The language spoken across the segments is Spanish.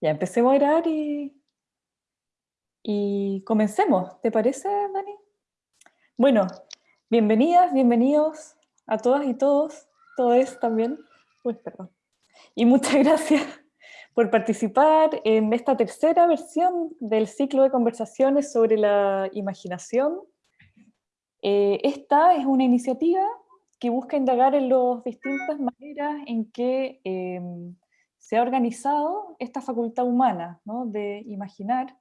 Ya empecemos a grabar y, y comencemos. ¿Te parece, Dani? Bueno, bienvenidas, bienvenidos a todas y todos, todos también. Uy, perdón. Y muchas gracias por participar en esta tercera versión del ciclo de conversaciones sobre la imaginación. Eh, esta es una iniciativa que busca indagar en las distintas maneras en que em, se ha organizado esta facultad humana de imaginar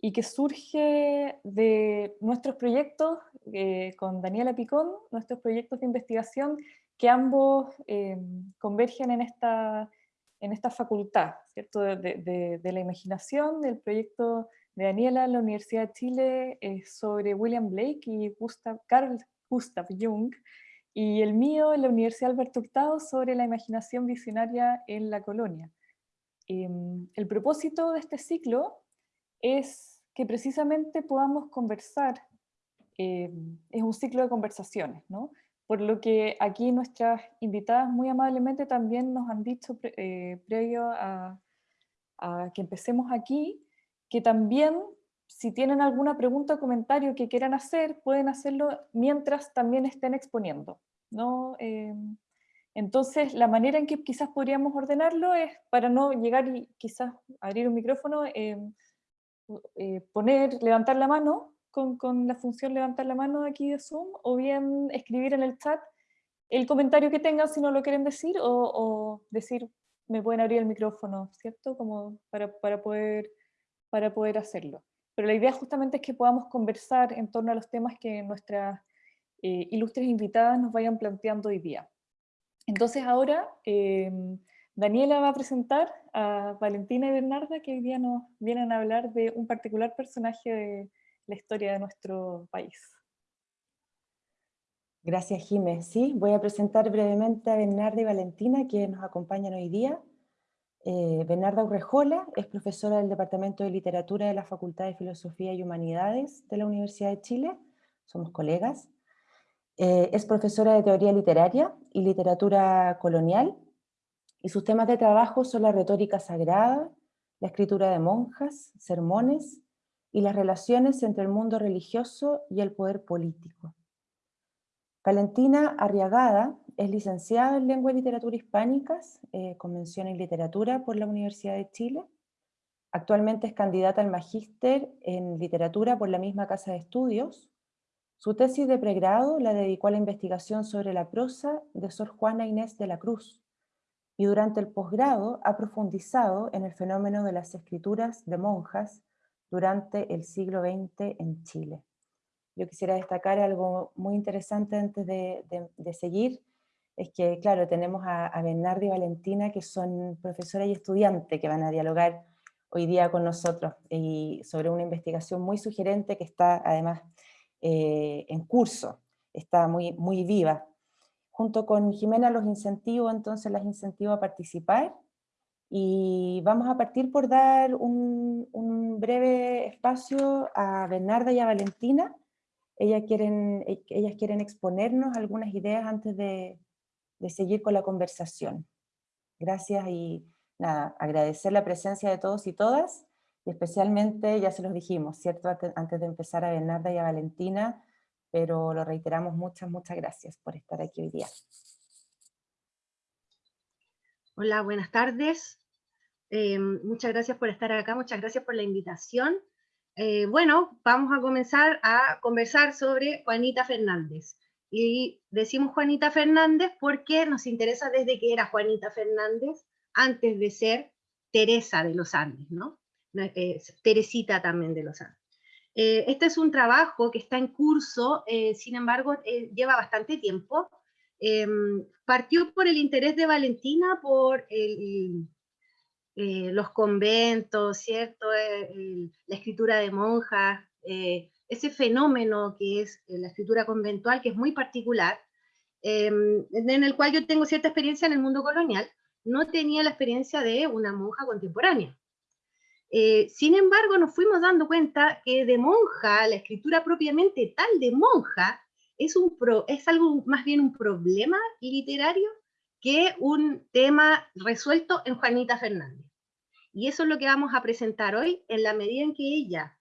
y que surge de nuestros proyectos eh, con Daniela Picón, nuestros proyectos de investigación que ambos eh, convergen en esta, en esta facultad ¿cierto? De, de, la imaginación, del proyecto de Daniela en la Universidad de Chile eh, sobre William Blake y Gustav, Carl Gustav Jung, y el mío en la Universidad Alberto Hurtado sobre la imaginación visionaria en la colonia. Em, el propósito de este ciclo es que precisamente podamos conversar, em, es un ciclo de conversaciones, ¿no? por lo que aquí nuestras invitadas muy amablemente también nos han dicho eh, previo a, a que empecemos aquí, que también si tienen alguna pregunta o comentario que quieran hacer, pueden hacerlo mientras también estén exponiendo. ¿no? Em, entonces, la manera en que quizás podríamos ordenarlo es, para no llegar y quizás abrir un micrófono, em, eh, poner, levantar la mano con, con, la función levantar la mano aquí de Zoom, o bien escribir en el chat el comentario que tengan si no lo quieren decir, o, o decir, me pueden abrir el micrófono, ¿cierto? Como para, para, poder, para poder hacerlo. Pero la idea justamente es que podamos conversar en torno a los temas que nuestras eh, ilustres invitadas nos vayan planteando hoy día. Entonces ahora em, Daniela va a presentar a Valentina y Bernarda que hoy día nos vienen a hablar de un particular personaje de la historia de nuestro país. Gracias, Jiménez. Sí, voy a presentar brevemente a Bernarda y Valentina, que nos acompañan hoy día. Eh, Bernarda Urrejola es profesora del Departamento de Literatura de la Facultad de Filosofía y Humanidades de la Universidad de Chile. Somos colegas. Eh, es profesora de teoría literaria y literatura colonial, y sus temas de trabajo son la retórica sagrada, la escritura de monjas, sermones, y las relaciones entre el mundo religioso y el poder político. Valentina Arriagada es licenciada en Lengua y Literatura Hispánicas, eh, con mención en Literatura por la Universidad de Chile. Actualmente es candidata al Magíster en Literatura por la misma Casa de Estudios, su tesis de pregrado la dedicó a la investigación sobre la prosa de Sor Juana Inés de la Cruz, y durante el posgrado ha profundizado en el fenómeno de las escrituras de monjas durante el siglo XX en Chile. Yo quisiera destacar algo muy interesante antes de, seguir, es que, claro, tenemos a, a Bernardo y Valentina, que son profesora y estudiante, que van a dialogar hoy día con nosotros, y sobre una investigación muy sugerente que está además eh, en curso, está muy, muy viva. Junto con Jimena los incentivo, entonces las incentivo a participar y vamos a partir por dar un, breve espacio a Bernarda y a Valentina. Ellas quieren, ellas quieren exponernos algunas ideas antes de, de seguir con la conversación. Gracias y nada, agradecer la presencia de todos y todas y especialmente, ya se los dijimos, ¿cierto? Antes de empezar a Bernarda y a Valentina, pero lo reiteramos, muchas, muchas gracias por estar aquí hoy día. Hola, buenas tardes. Eh, muchas gracias por estar acá, muchas gracias por la invitación. Eh, bueno, vamos a comenzar a conversar sobre Juanita Fernández. Y decimos Juanita Fernández porque nos interesa desde que era Juanita Fernández antes de ser Teresa de los Andes, ¿no? Eh, Teresita también de los Andes. Eh, este es un trabajo que está en curso, eh, sin embargo, lleva bastante tiempo. Em, partió por el interés de Valentina por los conventos, ¿cierto? la escritura de monjas, ese fenómeno que es la escritura conventual, que es muy particular, em, en el cual yo tengo cierta experiencia en el mundo colonial, no tenía la experiencia de una monja contemporánea. Eh, sin embargo, nos fuimos dando cuenta que de monja, la escritura propiamente tal de monja, es, un es algo más bien un problema literario que un tema resuelto en Juanita Fernández. Y eso es lo que vamos a presentar hoy, en la medida en que ella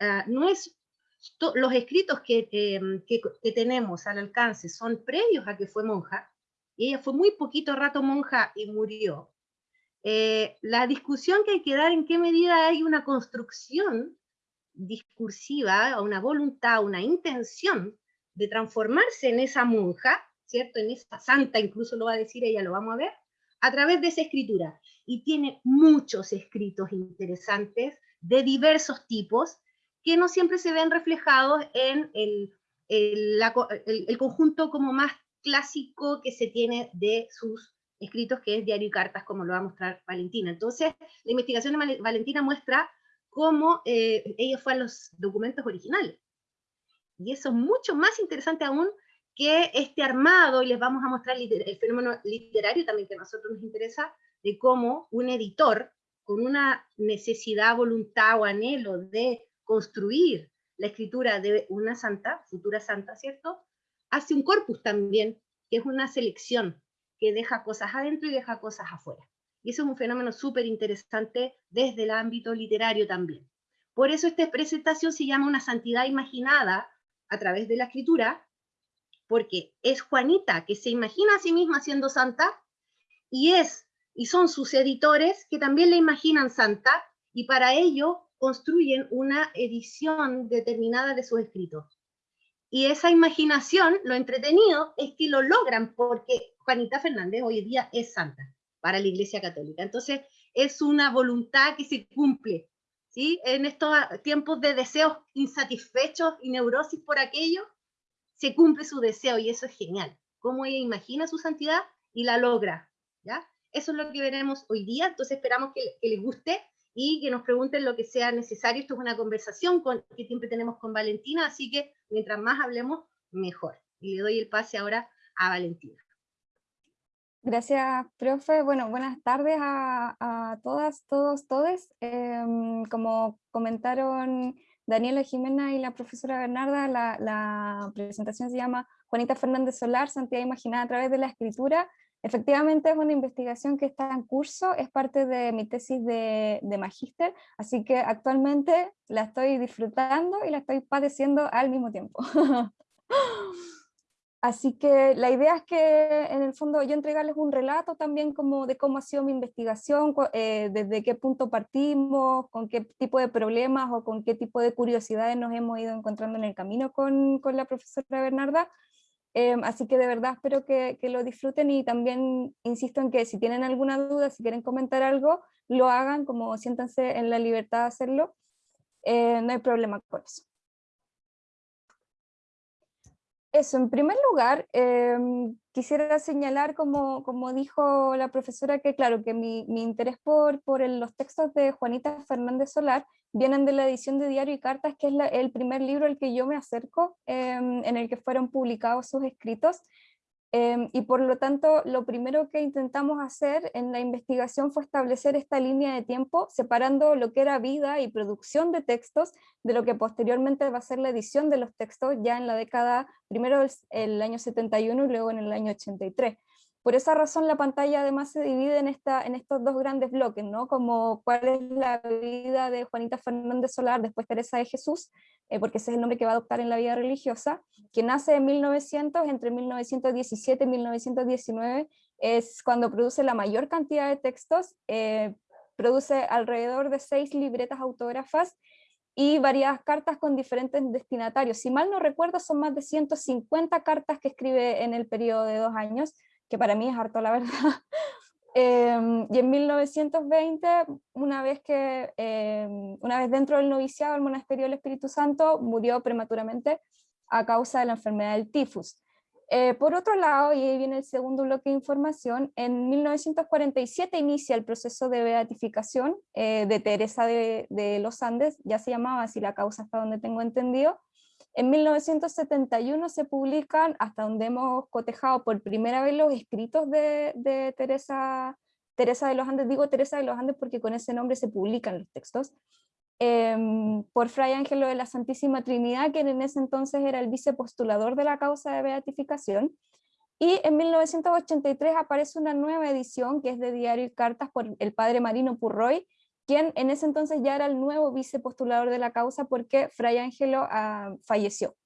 ah, no es... Los escritos em, que, que, tenemos al alcance son previos a que fue monja, y ella fue muy poquito rato monja y murió. Eh, la discusión que hay que dar en qué medida hay una construcción discursiva, una voluntad, una intención de transformarse en esa monja, ¿cierto? En esa santa, incluso lo va a decir ella, lo vamos a ver, a través de esa escritura. Y tiene muchos escritos interesantes de diversos tipos que no siempre se ven reflejados en el, el, conjunto como más clásico que se tiene de sus escritos, que es Diario y Cartas, como lo va a mostrar Valentina. Entonces, la investigación de Valentina muestra cómo eh, ella fue a los documentos originales. Y eso es mucho más interesante aún que este armado, y les vamos a mostrar el fenómeno literario también que a nosotros nos interesa, de cómo un editor, con una necesidad, voluntad o anhelo de construir la escritura de una santa, futura santa, ¿cierto? Hace un corpus también, que es una selección, que deja cosas adentro y deja cosas afuera. Y eso es un fenómeno súper interesante desde el ámbito literario también. Por eso esta presentación se llama una santidad imaginada a través de la escritura, porque es Juanita que se imagina a sí misma siendo santa y es y son sus editores que también la imaginan santa y para ello construyen una edición determinada de sus escritos. Y esa imaginación, lo entretenido, es que lo logran porque Juanita Fernández hoy día es santa para la Iglesia Católica. Entonces, es una voluntad que se cumple, ¿sí? En estos tiempos de deseos insatisfechos y neurosis por aquello, se cumple su deseo y eso es genial. Cómo ella imagina su santidad y la logra, ¿ya? Eso es lo que veremos hoy día, entonces esperamos que, les guste y que nos pregunten lo que sea necesario. Esto es una conversación con, que siempre tenemos con Valentina, así que mientras más hablemos, mejor. Y le doy el pase ahora a Valentina. Gracias, profe. Bueno, buenas tardes a, todas, todos, todes. Em, como comentaron Daniela Jimena y la profesora Bernarda, la, presentación se llama Juanita Fernández Solar, Santidad Imaginada a través de la escritura. Efectivamente es una investigación que está en curso, es parte de mi tesis de, de magíster, así que actualmente la estoy disfrutando y la estoy padeciendo al mismo tiempo. Así que la idea es que en el fondo yo entregarles un relato también como de cómo ha sido mi investigación, eh, desde qué punto partimos, con qué tipo de problemas o con qué tipo de curiosidades nos hemos ido encontrando en el camino con, con la profesora Bernarda. Eh, así que de verdad espero que, que, lo disfruten y también insisto en que si tienen alguna duda, si quieren comentar algo, lo hagan, como siéntanse en la libertad de hacerlo, eh, no hay problema con eso. Eso, en primer lugar, em, quisiera señalar, como, como, dijo la profesora, que claro, que mi, mi interés por, por los textos de Juanita Fernández Solar vienen de la edición de Diario y Cartas, que es el primer libro al que yo me acerco, em, en el que fueron publicados sus escritos, Em, y por lo tanto, lo primero que intentamos hacer en la investigación fue establecer esta línea de tiempo, separando lo que era vida y producción de textos de lo que posteriormente va a ser la edición de los textos ya en la década, primero el, el año 71 y luego en el año 83. Por esa razón la pantalla además se divide en, esta, en estos dos grandes bloques, ¿no? como cuál es la vida de Juanita Fernández Solar, después Teresa de Jesús, eh, porque ese es el nombre que va a adoptar en la vida religiosa, que nace en 1900, entre 1917 y 1919, es cuando produce la mayor cantidad de textos, eh, produce alrededor de seis libretas autógrafas y varias cartas con diferentes destinatarios. Si mal no recuerdo, son más de 150 cartas que escribe en el periodo de dos años, que para mí es harto la verdad. Em, y en 1920, una vez, que, em, una vez dentro del noviciado del monasterio del Espíritu Santo, murió prematuramente a causa de la enfermedad del tifus. Eh, por otro lado, y ahí viene el segundo bloque de información, en 1947 inicia el proceso de beatificación eh, de Teresa de, de, los Andes, ya se llamaba así la causa hasta donde tengo entendido, en 1971 se publican, hasta donde hemos cotejado por primera vez los escritos de, Teresa, Teresa de los Andes, digo Teresa de los Andes porque con ese nombre se publican los textos, em, por Fray Ángelo de la Santísima Trinidad, quien en ese entonces era el vicepostulador de la causa de beatificación, y en 1983 aparece una nueva edición que es de Diario y Cartas por el padre Marino Purroy, quien en ese entonces ya era el nuevo vicepostulador de la causa porque Fray Ángelo ah, falleció.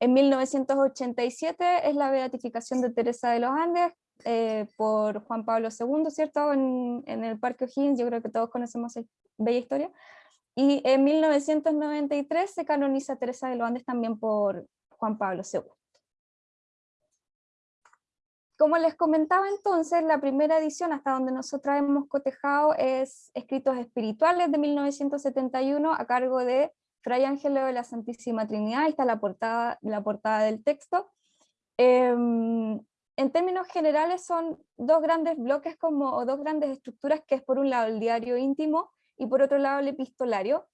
En 1987 es la beatificación de Teresa de los Andes eh, por Juan Pablo II, ¿cierto? En, en el Parque O'Higgins, yo creo que todos conocemos esa bella historia. Y en 1993 se canoniza Teresa de los Andes también por Juan Pablo II. Como les comentaba entonces, la primera edición hasta donde nosotros hemos cotejado es Escritos Espirituales de 1971 a cargo de Fray Ángelo de la Santísima Trinidad, ahí está la portada, la portada del texto. Em, en términos generales son dos grandes bloques como, o dos grandes estructuras que es por un lado el diario íntimo y por otro lado el epistolario,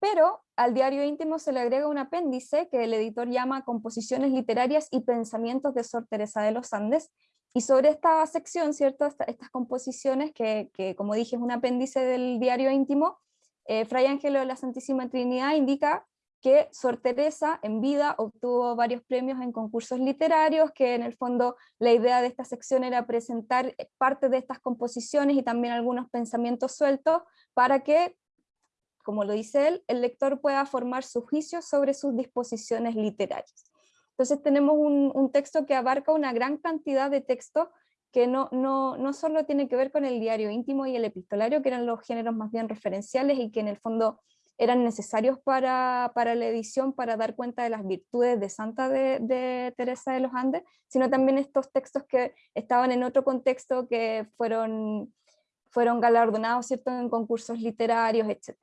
pero al diario íntimo se le agrega un apéndice que el editor llama Composiciones literarias y pensamientos de Sor Teresa de los Andes, y sobre esta sección, ¿cierto? estas composiciones, que, que, como dije es un apéndice del diario íntimo, eh, Fray Ángelo de la Santísima Trinidad indica que Sor Teresa en vida obtuvo varios premios en concursos literarios, que en el fondo la idea de esta sección era presentar parte de estas composiciones y también algunos pensamientos sueltos para que, como lo dice él, el lector pueda formar su juicio sobre sus disposiciones literarias. Entonces tenemos un, un texto que abarca una gran cantidad de textos que no, no, no solo tiene que ver con el diario íntimo y el epistolario, que eran los géneros más bien referenciales y que en el fondo eran necesarios para, para la edición para dar cuenta de las virtudes de Santa de, de, Teresa de los Andes, sino también estos textos que estaban en otro contexto, que fueron, fueron galardonados ¿cierto? en concursos literarios, etc.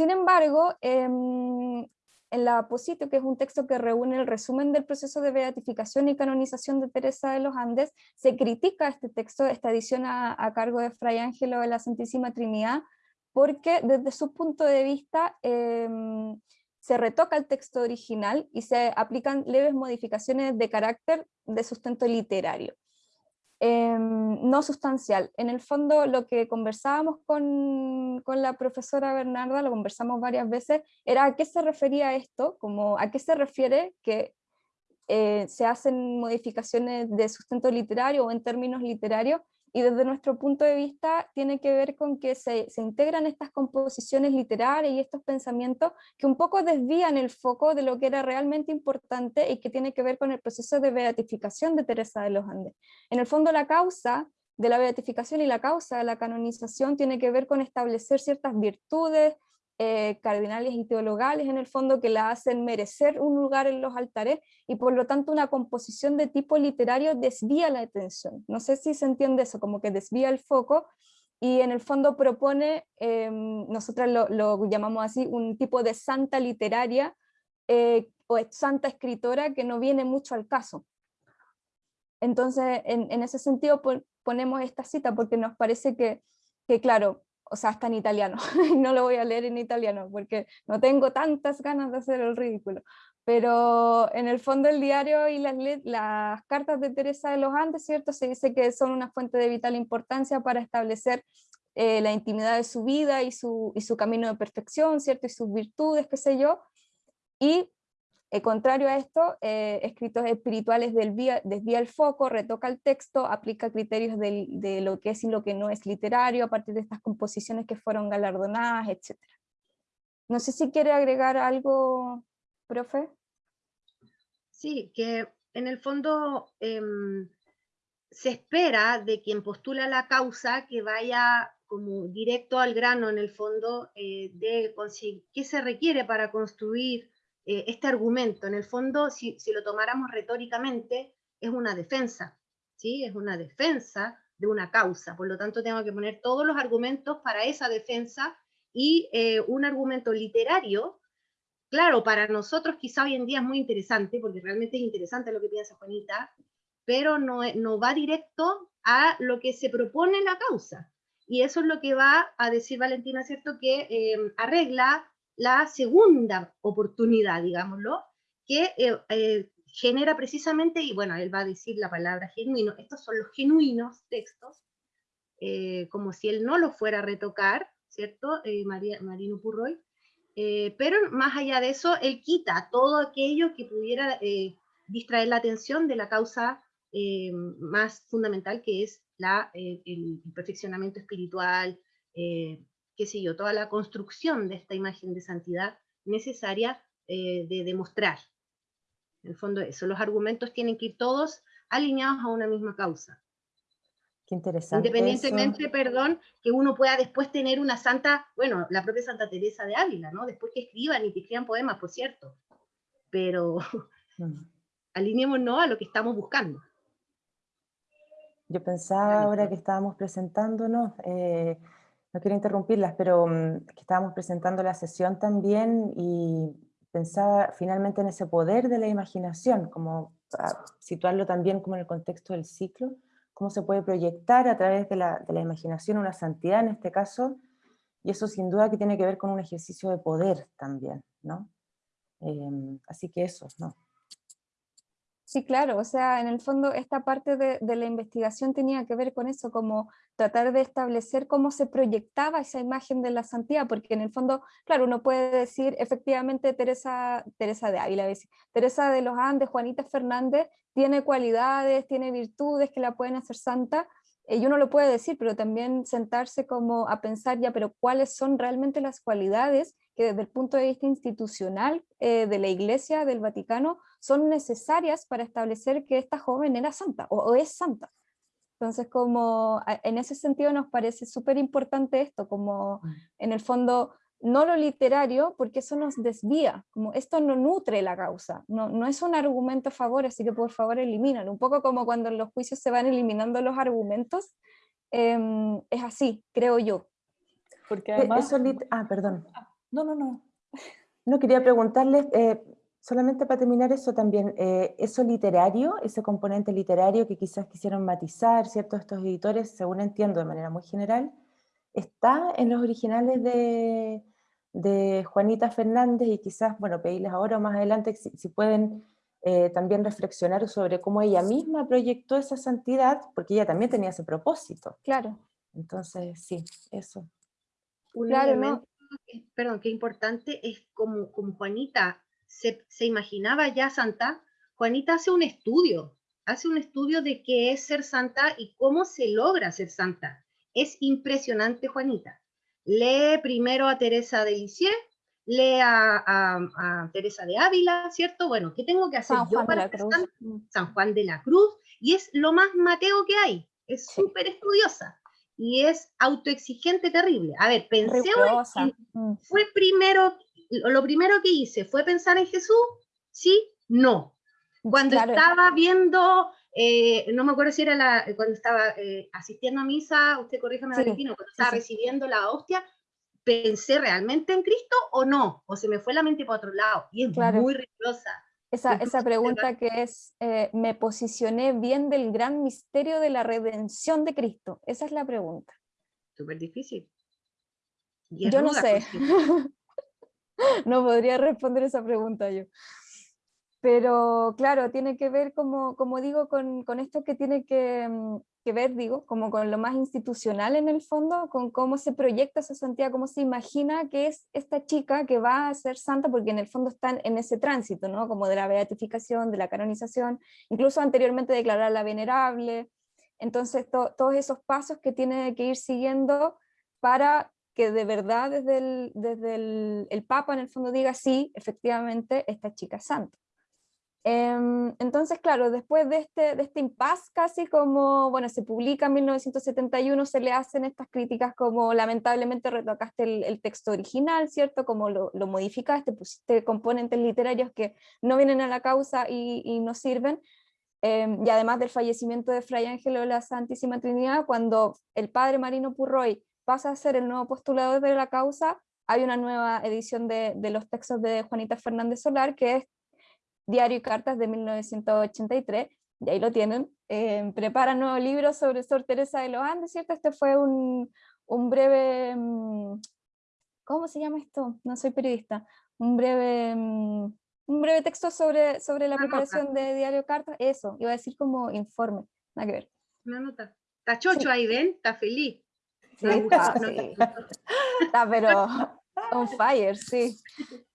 Sin embargo, eh, en la Aposito, que es un texto que reúne el resumen del proceso de beatificación y canonización de Teresa de los Andes, se critica este texto, esta edición a, cargo de Fray Ángelo de la Santísima Trinidad, porque desde su punto de vista em, se retoca el texto original y se aplican leves modificaciones de carácter de sustento literario. Em, no sustancial. En el fondo lo que conversábamos con, con, la profesora Bernarda, lo conversamos varias veces, era a qué se refería esto, como a qué se refiere que eh, se hacen modificaciones de sustento literario o en términos literarios, y desde nuestro punto de vista tiene que ver con que se, se, integran estas composiciones literarias y estos pensamientos que un poco desvían el foco de lo que era realmente importante y que tiene que ver con el proceso de beatificación de Teresa de los Andes. En el fondo la causa de la beatificación y la causa de la canonización tiene que ver con establecer ciertas virtudes, eh, cardinales y teologales en el fondo que la hacen merecer un lugar en los altares y por lo tanto una composición de tipo literario desvía la atención. No sé si se entiende eso, como que desvía el foco y en el fondo propone, eh, nosotras lo, lo, llamamos así, un tipo de santa literaria eh, o santa escritora que no viene mucho al caso. Entonces, en, en ese sentido ponemos esta cita porque nos parece que, que claro, o sea, está en italiano, no lo voy a leer en italiano porque no tengo tantas ganas de hacer el ridículo, pero en el fondo el diario y las, cartas de Teresa de los Andes, ¿cierto? Se dice que son una fuente de vital importancia para establecer eh, la intimidad de su vida y su, y su camino de perfección, ¿cierto? Y sus virtudes, qué sé yo, y eh, contrario a esto, eh, escritos espirituales desvía, desvía, el foco, retoca el texto, aplica criterios de, lo que es y lo que no es literario a partir de estas composiciones que fueron galardonadas, etc. No sé si quiere agregar algo, profe. Sí, que en el fondo eh, se espera de quien postula la causa que vaya como directo al grano en el fondo eh, de qué se requiere para construir eh, este argumento, en el fondo, si, si, lo tomáramos retóricamente, es una defensa, ¿sí? Es una defensa de una causa, por lo tanto tengo que poner todos los argumentos para esa defensa y eh, un argumento literario, claro, para nosotros quizá hoy en día es muy interesante, porque realmente es interesante lo que piensa Juanita, pero no, no va directo a lo que se propone la causa. Y eso es lo que va a decir Valentina, ¿cierto? Que eh, arregla la segunda oportunidad, digámoslo, que eh, eh, genera precisamente, y bueno, él va a decir la palabra genuino, estos son los genuinos textos, eh, como si él no lo fuera a retocar, ¿cierto? María, Marino Purroy, pero más allá de eso, él quita todo aquello que pudiera distraer la atención de la causa más fundamental que es la, el, perfeccionamiento espiritual, qué sé yo, toda la construcción de esta imagen de santidad necesaria de demostrar. En el fondo eso, los argumentos tienen que ir todos alineados a una misma causa. Qué interesante. Independientemente, perdón, que uno pueda después tener una santa, bueno, la propia Santa Teresa de Ávila, ¿no? Después que escriban y que escriban poemas, por cierto. Pero mm. alineémonos a lo que estamos buscando. Yo pensaba ahora que estábamos presentándonos, eh, no quiero interrumpirlas, pero mm, que estábamos presentando la sesión también y pensaba finalmente en ese poder de la imaginación, como situarlo también como en el contexto del ciclo, cómo se puede proyectar a través de la, de la imaginación una santidad en este caso, y eso sin duda que tiene que ver con un ejercicio de poder también, ¿no? Em, así que eso, ¿no? Sí, claro, o sea, en el fondo esta parte de, la investigación tenía que ver con eso, como tratar de establecer cómo se proyectaba esa imagen de la santidad, porque en el fondo, claro, uno puede decir efectivamente Teresa, Teresa de Ávila, Teresa de los Andes, Juanita Fernández, tiene cualidades, tiene virtudes que la pueden hacer santa, y uno lo puede decir, pero también sentarse como a pensar ya, pero cuáles son realmente las cualidades que desde el punto de vista institucional eh, de la Iglesia del Vaticano son necesarias para establecer que esta joven era santa o, es santa. Entonces, como en ese sentido nos parece súper importante esto, como mm. en el fondo no lo literario, porque eso nos desvía, como esto no nutre la causa, no, no es un argumento a favor, así que por favor eliminan, un poco como cuando en los juicios se van eliminando los argumentos, em, es así, creo yo. Porque además... ah, perdón. Ah, no, no, no. No, quería preguntarles, eh, solamente para terminar eso también, eh, eso literario, ese componente literario que quizás quisieron matizar, ¿cierto? Estos editores, según entiendo de manera muy general, ¿está en los originales de, de Juanita Fernández? Y quizás, bueno, pedirles ahora o más adelante si, pueden eh, también reflexionar sobre cómo ella misma proyectó esa santidad, porque ella también tenía ese propósito. Claro. Entonces, sí, eso. Un claro, elemento, perdón, qué importante es como, como Juanita se, imaginaba ya santa, Juanita hace un estudio, hace un estudio de qué es ser santa y cómo se logra ser santa. Es impresionante, Juanita. Lee primero a Teresa de Lisieux, lee a, Teresa de Ávila, ¿cierto? Bueno, ¿qué tengo que hacer San yo para ser Santa? San Juan de la Cruz, y es lo más mateo que hay, es súper estudiosa y es autoexigente terrible. A ver, pensé, mm. fue primero lo primero que hice fue pensar en Jesús, sí, no. Cuando estaba viendo, eh, no me acuerdo si era la, cuando estaba eh, asistiendo a misa, usted corríjame, sí, cuando estaba recibiendo la hostia, ¿pensé realmente en Cristo o no? O se me fue la mente para otro lado. Y es muy rigurosa. Esa, esa, pregunta que es, eh, ¿me posicioné bien del gran misterio de la redención de Cristo? Esa es la pregunta. Súper difícil. Yo no sé. no podría responder esa pregunta yo. Pero claro, tiene que ver, como, como digo, con, con esto que tiene que, mm, que, ver, digo, como con lo más institucional en el fondo, con cómo se proyecta esa santidad, cómo se imagina que es esta chica que va a ser santa, porque en el fondo están en ese tránsito, ¿no? Como de la beatificación, de la canonización, incluso anteriormente declararla venerable. Entonces, todos esos pasos que tiene que ir siguiendo para que de verdad desde el, desde el, Papa en el fondo diga sí, efectivamente, esta chica es santa. Em, entonces, claro, después de este, de este impasse casi como, bueno, se publica en 1971, se le hacen estas críticas como lamentablemente retocaste el, texto original, ¿cierto? Como lo, lo, modificaste, pusiste componentes literarios que no vienen a la causa y, y no sirven. Em, y además del fallecimiento de Fray Ángelo de la Santísima Trinidad, cuando el padre Marino Purroy pasa a ser el nuevo postulador de la causa, hay una nueva edición de, de los textos de Juanita Fernández Solar, que es Diario y Cartas de 1983, y ahí lo tienen. Eh, prepara nuevo libro sobre Sor Teresa de los Andes, ¿cierto? Este fue un, un breve... Mm, ¿Cómo se llama esto? No soy periodista. Un breve... Mm, un breve texto sobre, sobre la preparación de Diario Cartas, eso, iba a decir como informe, nada que ver. Una nota. Está chocho ahí, ¿ven? Está feliz. Sí, está, pero on fire, sí.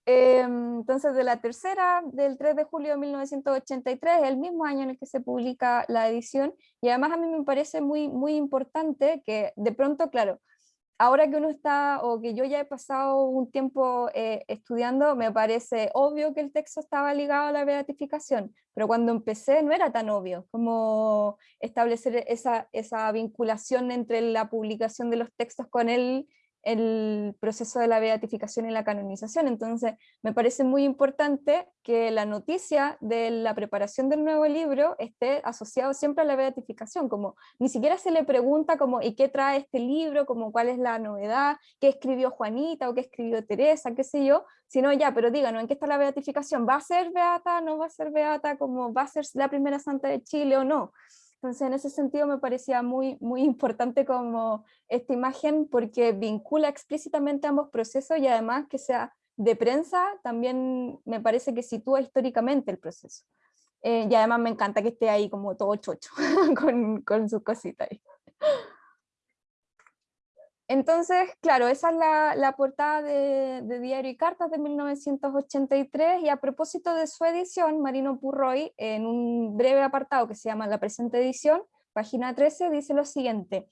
Em, entonces, de la tercera, del 3 de julio de 1983, el mismo año en el que se publica la edición, y además a mí me parece muy, muy importante que de pronto, claro, ahora que uno está, o que yo ya he pasado un tiempo eh, estudiando, me parece obvio que el texto estaba ligado a la beatificación, pero cuando empecé no era tan obvio como establecer esa, esa vinculación entre la publicación de los textos con el el proceso de la beatificación y la canonización. Entonces, me parece muy importante que la noticia de la preparación del nuevo libro esté asociado siempre a la beatificación, como ni siquiera se le pregunta como, ¿y qué trae este libro? Como, ¿Cuál es la novedad? ¿Qué escribió Juanita o qué escribió Teresa? ¿Qué sé yo? Sino ya, pero díganos, ¿en qué está la beatificación? ¿Va a ser beata? ¿No va a ser beata? como ¿Va a ser la primera santa de Chile o no? Entonces, en ese sentido me parecía muy, muy importante como esta imagen porque vincula explícitamente ambos procesos y además que sea de prensa, también me parece que sitúa históricamente el proceso. Eh, y además me encanta que esté ahí como todo chocho, con, con sus cositas ahí. Entonces, claro, esa es la, portada de, Diario y Cartas de 1983 y a propósito de su edición, Marino Purroy, en un breve apartado que se llama La presente edición, página 13, dice lo siguiente.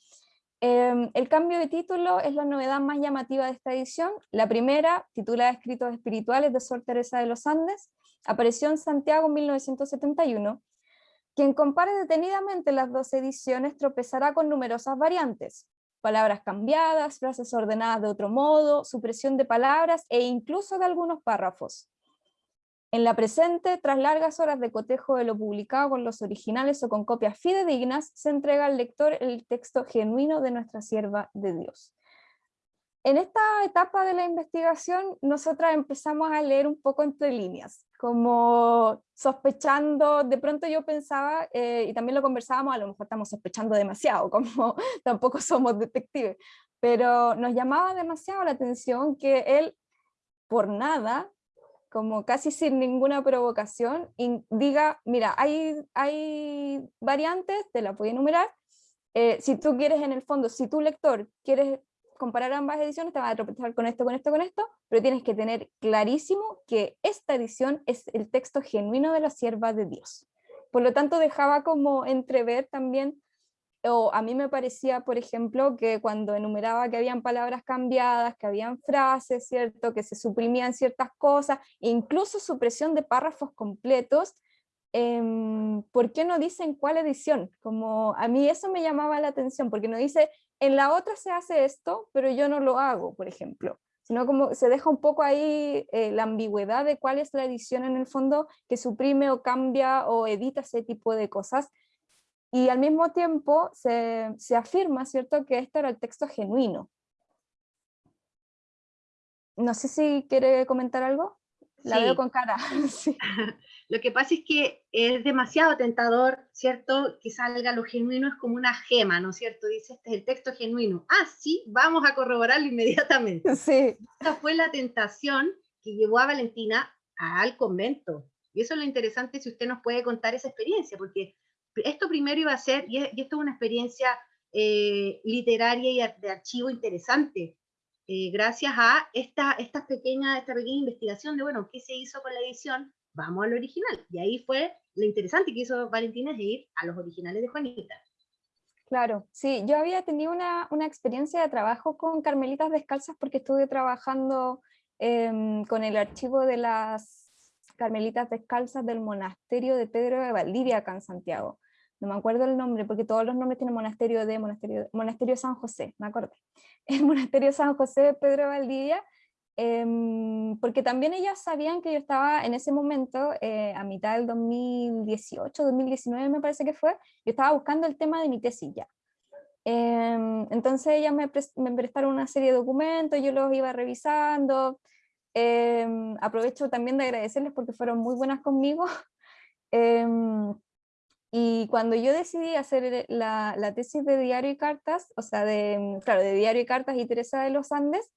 Em, el cambio de título es la novedad más llamativa de esta edición. La primera, titulada Escritos Espirituales de Sor Teresa de los Andes, apareció en Santiago en 1971. Quien compare detenidamente las dos ediciones tropezará con numerosas variantes, palabras cambiadas, frases ordenadas de otro modo, supresión de palabras e incluso de algunos párrafos. En la presente, tras largas horas de cotejo de lo publicado con los originales o con copias fidedignas, se entrega al lector el texto genuino de nuestra sierva de Dios en esta etapa de la investigación, nosotras empezamos a leer un poco entre líneas, como sospechando, de pronto yo pensaba, eh, y también lo conversábamos, a lo mejor estamos sospechando demasiado, como tampoco somos detectives, pero nos llamaba demasiado la atención que él, por nada, como casi sin ninguna provocación, diga, mira, hay, hay variantes, te la voy a enumerar, eh, si tú quieres en el fondo, si tu lector quieres comparar ambas ediciones, te vas a tropezar con esto, con esto, con esto, pero tienes que tener clarísimo que esta edición es el texto genuino de la sierva de Dios. Por lo tanto, dejaba como entrever también, o a mí me parecía, por ejemplo, que cuando enumeraba que habían palabras cambiadas, que habían frases, ¿cierto? que se suprimían ciertas cosas, incluso supresión de párrafos completos, eh, ¿por qué no dicen cuál edición? Como a mí eso me llamaba la atención, porque no dice en la otra se hace esto, pero yo no lo hago, por ejemplo. Sino como se deja un poco ahí eh, la ambigüedad de cuál es la edición en el fondo que suprime o cambia o edita ese tipo de cosas. Y al mismo tiempo se, se afirma, ¿cierto?, que este era el texto genuino. No sé si quiere comentar algo. La veo con cara. sí. Lo que pasa es que es demasiado tentador, ¿cierto? Que salga lo genuino, es como una gema, ¿no es cierto? Dice, este es el texto genuino. Ah, sí, vamos a corroborarlo inmediatamente. Sí. Esta fue la tentación que llevó a Valentina al convento. Y eso es lo interesante si usted nos puede contar esa experiencia, porque esto primero iba a ser, y esto es una experiencia eh, literaria y de archivo interesante, eh, gracias a esta, esta, pequeña, esta pequeña investigación de, bueno, qué se hizo con la edición, vamos al original. Y ahí fue lo interesante que hizo Valentina de ir a los originales de Juanita. Claro, sí, yo había tenido una, una experiencia de trabajo con Carmelitas Descalzas porque estuve trabajando em, con el archivo de las Carmelitas Descalzas del monasterio de Pedro de Valdivia acá en Santiago. No me acuerdo el nombre porque todos los nombres tienen monasterio de, monasterio, monasterio San José, me acuerdo. El monasterio San José de Pedro de Valdivia Em, porque también ellas sabían que yo estaba en ese momento, eh, a mitad del 2018, 2019 me parece que fue, yo estaba buscando el tema de mi tesis ya. Em, entonces ellas me, me, prestaron una serie de documentos, yo los iba revisando, em, aprovecho también de agradecerles porque fueron muy buenas conmigo. y cuando yo decidí hacer la, la, tesis de Diario y Cartas, o sea, de, claro, de Diario y Cartas y Teresa de los Andes,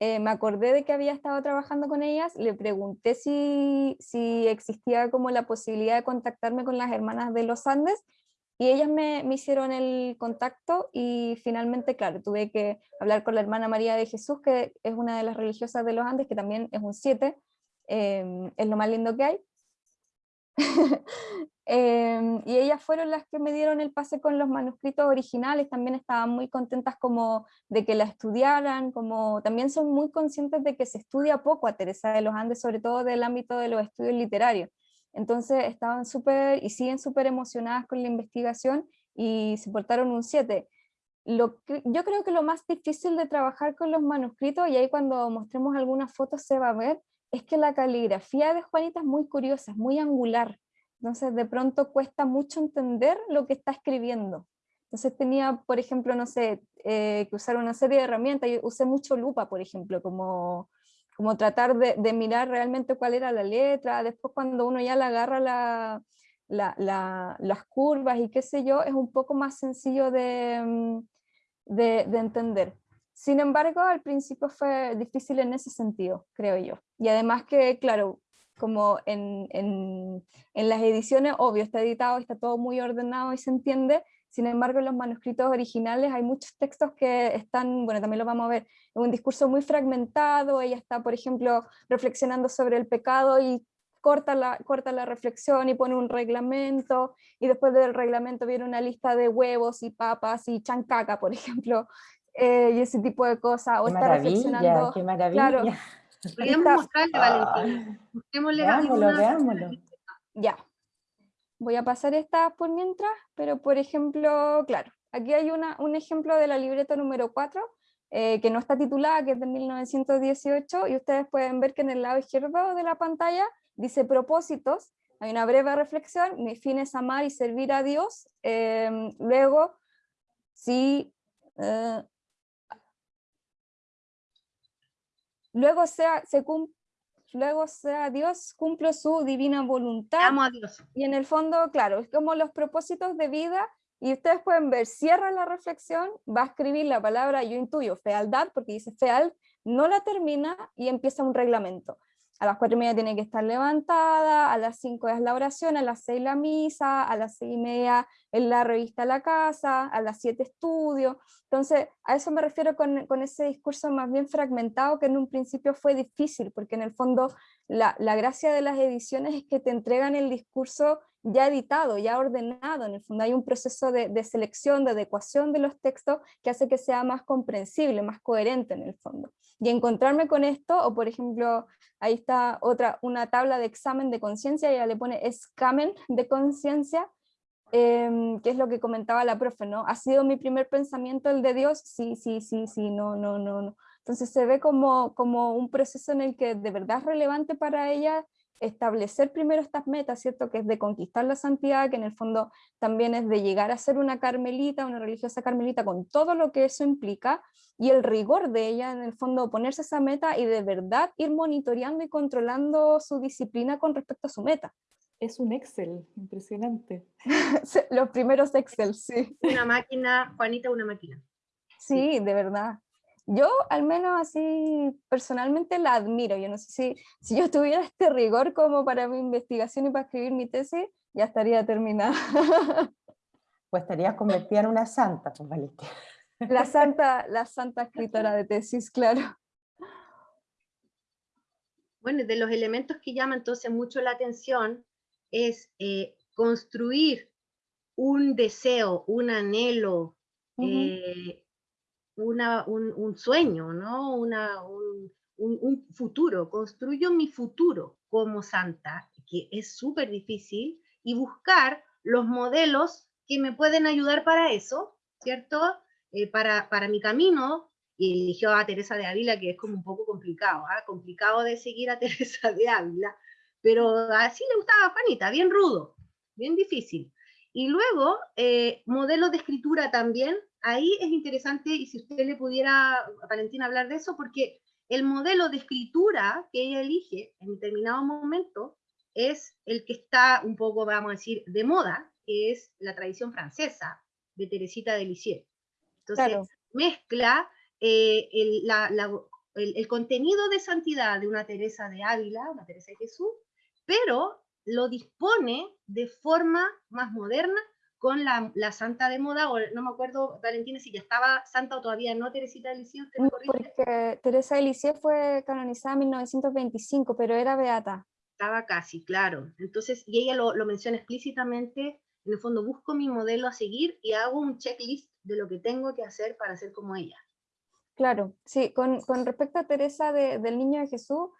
eh, me acordé de que había estado trabajando con ellas, le pregunté si, si existía como la posibilidad de contactarme con las hermanas de los Andes, y ellas me, me, hicieron el contacto y finalmente, claro, tuve que hablar con la hermana María de Jesús, que es una de las religiosas de los Andes, que también es un 7, eh, es lo más lindo que hay. eh, y ellas fueron las que me dieron el pase con los manuscritos originales, también estaban muy contentas como de que la estudiaran, como también son muy conscientes de que se estudia poco a Teresa de los Andes, sobre todo del ámbito de los estudios literarios. Entonces estaban súper y siguen súper emocionadas con la investigación y se portaron un 7. Lo yo creo que lo más difícil de trabajar con los manuscritos, y ahí cuando mostremos algunas fotos se va a ver, es que la caligrafía de Juanita es muy curiosa, es muy angular. Entonces de pronto cuesta mucho entender lo que está escribiendo. Entonces tenía, por ejemplo, no sé, eh, que usar una serie de herramientas, yo usé mucho lupa, por ejemplo, como como tratar de, mirar realmente cuál era la letra, después cuando uno ya le agarra la, las curvas y qué sé yo, es un poco más sencillo mm, de, de, entender. Sin embargo, al principio fue difícil en ese sentido, creo yo. Y además que, claro, como en, en, en las ediciones, obvio, está editado, está todo muy ordenado y se entiende, sin embargo, en los manuscritos originales hay muchos textos que están, bueno, también lo vamos a ver, en un discurso muy fragmentado, ella está, por ejemplo, reflexionando sobre el pecado y corta la, corta la reflexión y pone un reglamento, y después del reglamento viene una lista de huevos y papas y chancaca, por ejemplo, eh, y ese tipo de cosas. O está reflexionando. Qué maravilla. Claro, Podríamos mostrarle, Valentina. Veámoslo, veámoslo. Ya, Voy a pasar esta por mientras, pero por ejemplo, claro, aquí hay una, un ejemplo de la libreta número 4, eh, que no está titulada, que es de 1918, y ustedes pueden ver que en el lado izquierdo de la pantalla dice propósitos, hay una breve reflexión, mi fin es amar y servir a Dios, em, luego, si... Eh, luego sea, se, luego sea Dios, cumplo su divina voluntad. Amo a Dios. Y en el fondo, claro, es como los propósitos de vida, y ustedes pueden ver, cierra la reflexión, va a escribir la palabra, yo intuyo, fealdad, porque dice feal, no la termina y empieza un reglamento a las cuatro y media tiene que estar levantada, a las cinco es la oración, a las seis la misa, a las seis y media en la revista La Casa, a las siete estudio. Entonces, a eso me refiero con, con, ese discurso más bien fragmentado que en un principio fue difícil, porque en el fondo la, la gracia de las ediciones es que te entregan el discurso ya editado, ya ordenado, en el fondo hay un proceso de, de, selección, de adecuación de los textos que hace que sea más comprensible, más coherente en el fondo. Y encontrarme con esto, o por ejemplo, ahí está otra, una tabla de examen de conciencia, ella le pone examen de conciencia, eh, que es lo que comentaba la profe, ¿no? ¿Ha sido mi primer pensamiento el de Dios? Sí, sí, sí, sí, no, no, no, no. Entonces se ve como, como un proceso en el que de verdad es relevante para ella establecer primero estas metas, ¿cierto? Que es de conquistar la santidad, que en el fondo también es de llegar a ser una carmelita, una religiosa carmelita, con todo lo que eso implica, y el rigor de ella, en el fondo, ponerse esa meta y de verdad ir monitoreando y controlando su disciplina con respecto a su meta. Es un Excel, impresionante. Los primeros Excel, sí. Una máquina, Juanita, una máquina. sí. de verdad yo al menos así personalmente la admiro. Yo no sé si, si yo tuviera este rigor como para mi investigación y para escribir mi tesis, ya estaría terminada. Pues estarías convertida en una santa, pues Valentina. La santa, la santa escritora de tesis, claro. Bueno, de los elementos que llaman entonces mucho la atención es eh, construir un deseo, un anhelo, un, sueño, ¿no? Una, un, futuro, construyo mi futuro como santa, que es súper difícil, y buscar los modelos que me pueden ayudar para eso, ¿cierto? Eh, para, para, mi camino, y eligió a Teresa de Ávila, que es como un poco complicado, ¿ah? complicado de seguir a Teresa de Ávila, pero así le gustaba a Juanita, bien rudo, bien difícil. Y luego, eh, modelos de escritura también, ahí es interesante, y si usted le pudiera, a Valentina, hablar de eso, porque el modelo de escritura que ella elige en determinado momento es el que está un poco, vamos a decir, de moda, que es la tradición francesa de Teresita de Lisieux. Entonces, mezcla eh, el, el, contenido de santidad de una Teresa de Ávila, una Teresa de Jesús, pero lo dispone de forma más moderna con la, la, santa de moda, o no me acuerdo, Valentina, si ya estaba santa o todavía no, Teresita de Lisieux, ¿usted me Porque Teresa de Lisieux fue canonizada en 1925, pero era beata. Estaba casi, claro. Entonces, y ella lo, lo menciona explícitamente, en el fondo busco mi modelo a seguir y hago un checklist de lo que tengo que hacer para ser como ella. Claro, sí, con, con respecto a Teresa de, del Niño de Jesús,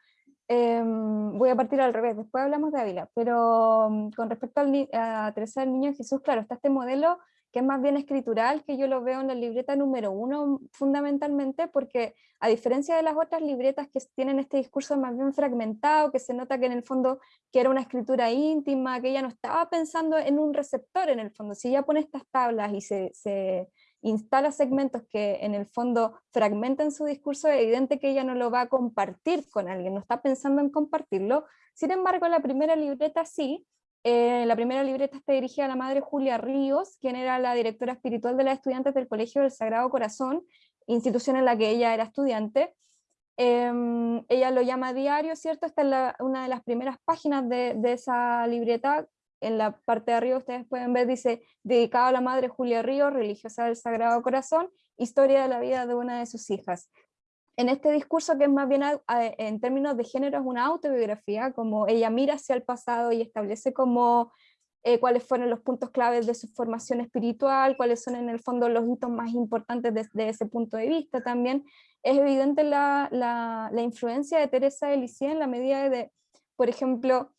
Em, voy a partir al revés, después hablamos de Ávila, pero mm, con respecto a Teresa del Niño Jesús, claro, está este modelo que es más bien escritural, que yo lo veo en la libreta número uno fundamentalmente, porque a diferencia de las otras libretas que tienen este discurso más bien fragmentado, que se nota que en el fondo que era una escritura íntima, que ella no estaba pensando en un receptor en el fondo, si ella pone estas tablas y se, se instala segmentos que en el fondo fragmentan su discurso, es evidente que ella no lo va a compartir con alguien, no está pensando en compartirlo. Sin embargo, la primera libreta sí, eh, la primera libreta está dirigida a la madre Julia Ríos, quien era la directora espiritual de las estudiantes del Colegio del Sagrado Corazón, institución en la que ella era estudiante. Em, ella lo llama diario, ¿cierto? Esta es una de las primeras páginas de, de esa libreta, en la parte de arriba ustedes pueden ver, dice, dedicado a la madre Julia Ríos, religiosa del Sagrado Corazón, historia de la vida de una de sus hijas. En este discurso, que es más bien en términos de género, es una autobiografía, como ella mira hacia el pasado y establece como eh, cuáles fueron los puntos claves de su formación espiritual, cuáles son en el fondo los hitos más importantes desde ese punto de vista también. Es evidente la, la, la influencia de Teresa de Lisieux en la medida de, por ejemplo,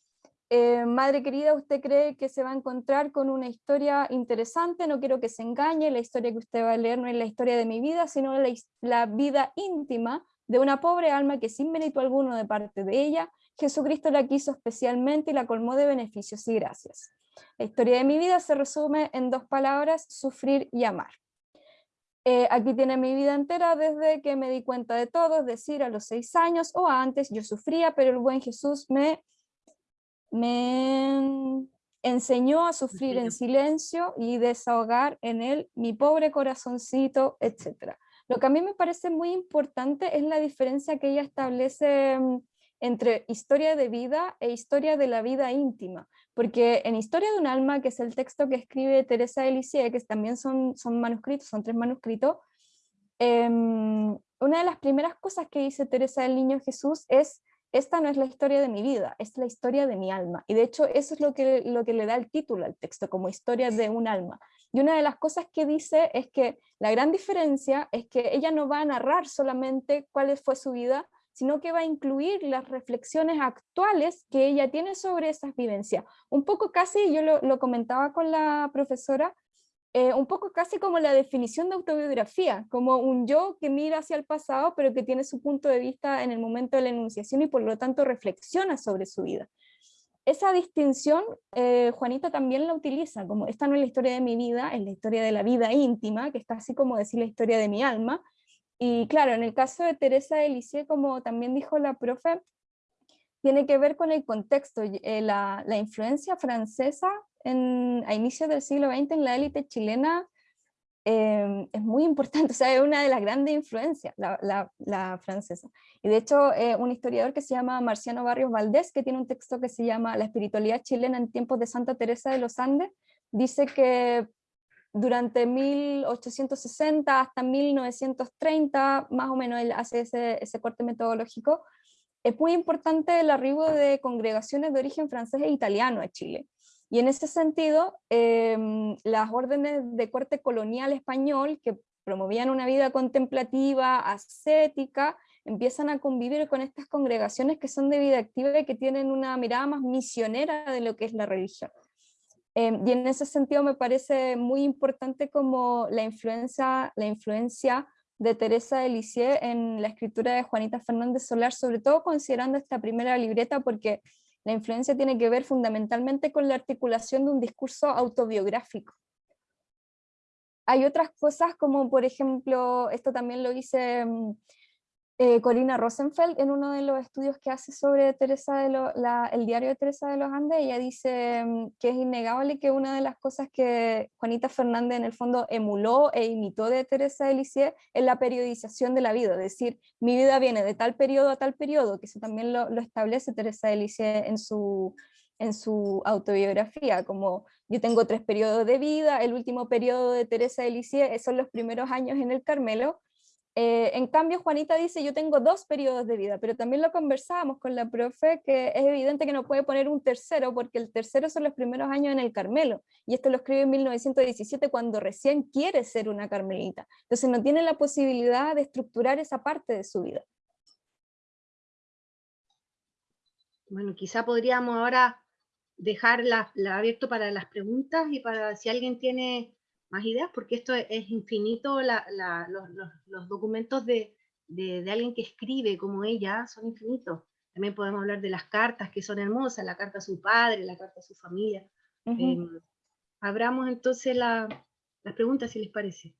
eh, madre querida, ¿usted cree que se va a encontrar con una historia interesante? No quiero que se engañe, la historia que usted va a leer no es la historia de mi vida, sino la, la vida íntima de una pobre alma que sin mérito alguno de parte de ella, Jesucristo la quiso especialmente y la colmó de beneficios y gracias. La historia de mi vida se resume en dos palabras, sufrir y amar. Eh, aquí tiene mi vida entera desde que me di cuenta de todo, es decir, a los seis años o antes yo sufría, pero el buen Jesús me me enseñó a sufrir en silencio y desahogar en él mi pobre corazoncito, etc. Lo que a mí me parece muy importante es la diferencia que ella establece mm, entre historia de vida e historia de la vida íntima, porque en Historia de un alma, que es el texto que escribe Teresa de Lisieux, que también son, son manuscritos, son tres manuscritos, em, una de las primeras cosas que dice Teresa del Niño Jesús es esta no es la historia de mi vida, es la historia de mi alma. Y de hecho eso es lo que, lo que le da el título al texto, como historia de un alma. Y una de las cosas que dice es que la gran diferencia es que ella no va a narrar solamente cuál fue su vida, sino que va a incluir las reflexiones actuales que ella tiene sobre esas vivencias. Un poco casi, yo lo, lo comentaba con la profesora, eh, un poco casi como la definición de autobiografía, como un yo que mira hacia el pasado, pero que tiene su punto de vista en el momento de la enunciación y por lo tanto reflexiona sobre su vida. Esa distinción, eh, Juanita también la utiliza, como esta no es la historia de mi vida, es la historia de la vida íntima, que está así como decir la historia de mi alma. Y claro, en el caso de Teresa de Lisieux, como también dijo la profe, tiene que ver con el contexto, eh, la, la influencia francesa a inicios del siglo XX en la élite chilena em, es muy importante, o sea, es una de las grandes influencias, la, francesa. Y de hecho, eh, un historiador que se llama Marciano Barrios Valdés, que tiene un texto que se llama La espiritualidad chilena en tiempos de Santa Teresa de los Andes, dice que durante 1860 hasta 1930, más o menos él hace ese, ese corte metodológico, es muy importante el arribo de congregaciones de origen francés e italiano a Chile. Y en ese sentido, em, las órdenes de corte colonial español que promovían una vida contemplativa, ascética, empiezan a convivir con estas congregaciones que son de vida activa y que tienen una mirada más misionera de lo que es la religión. Em, y en ese sentido me parece muy importante como la influencia, la influencia de Teresa de Lisieux en la escritura de Juanita Fernández Solar, sobre todo considerando esta primera libreta, porque la influencia tiene que ver fundamentalmente con la articulación de un discurso autobiográfico. Hay otras cosas como, por ejemplo, esto también lo dice mm, eh, Corina Rosenfeld en uno de los estudios que hace sobre Teresa de el diario de Teresa de los Andes, ella dice mm, que es innegable que una de las cosas que Juanita Fernández en el fondo emuló e imitó de Teresa de Lisieux es la periodización de la vida, es decir, mi vida viene de tal periodo a tal periodo, que eso también lo, establece Teresa de Lisieux en su, en su autobiografía, como yo tengo tres periodos de vida, el último periodo de Teresa de Lisieux son los primeros años en el Carmelo, eh, en cambio, Juanita dice, yo tengo dos periodos de vida, pero también lo conversábamos con la profe, que es evidente que no puede poner un tercero, porque el tercero son los primeros años en el Carmelo, y esto lo escribe en 1917 cuando recién quiere ser una carmelita. Entonces no tiene la posibilidad de estructurar esa parte de su vida. Bueno, quizá podríamos ahora dejar la, abierto para las preguntas y para si alguien tiene más ideas, porque esto es, infinito, los, documentos de, alguien que escribe como ella son infinitos. También podemos hablar de las cartas que son hermosas, la carta a su padre, la carta a su familia. Em, abramos entonces las preguntas, si les parece.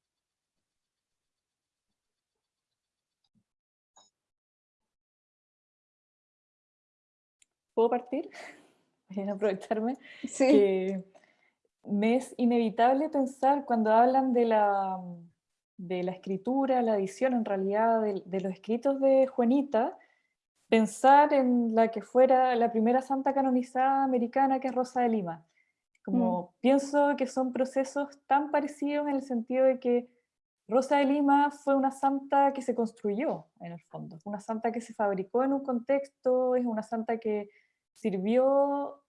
¿Puedo partir? Voy a aprovecharme. Sí me es inevitable pensar cuando hablan de la, de la escritura, la edición en realidad de, los escritos de Juanita, pensar en la que fuera la primera santa canonizada americana que es Rosa de Lima. Como mm. pienso que son procesos tan parecidos en el sentido de que Rosa de Lima fue una santa que se construyó en el fondo, una santa que se fabricó en un contexto, es una santa que sirvió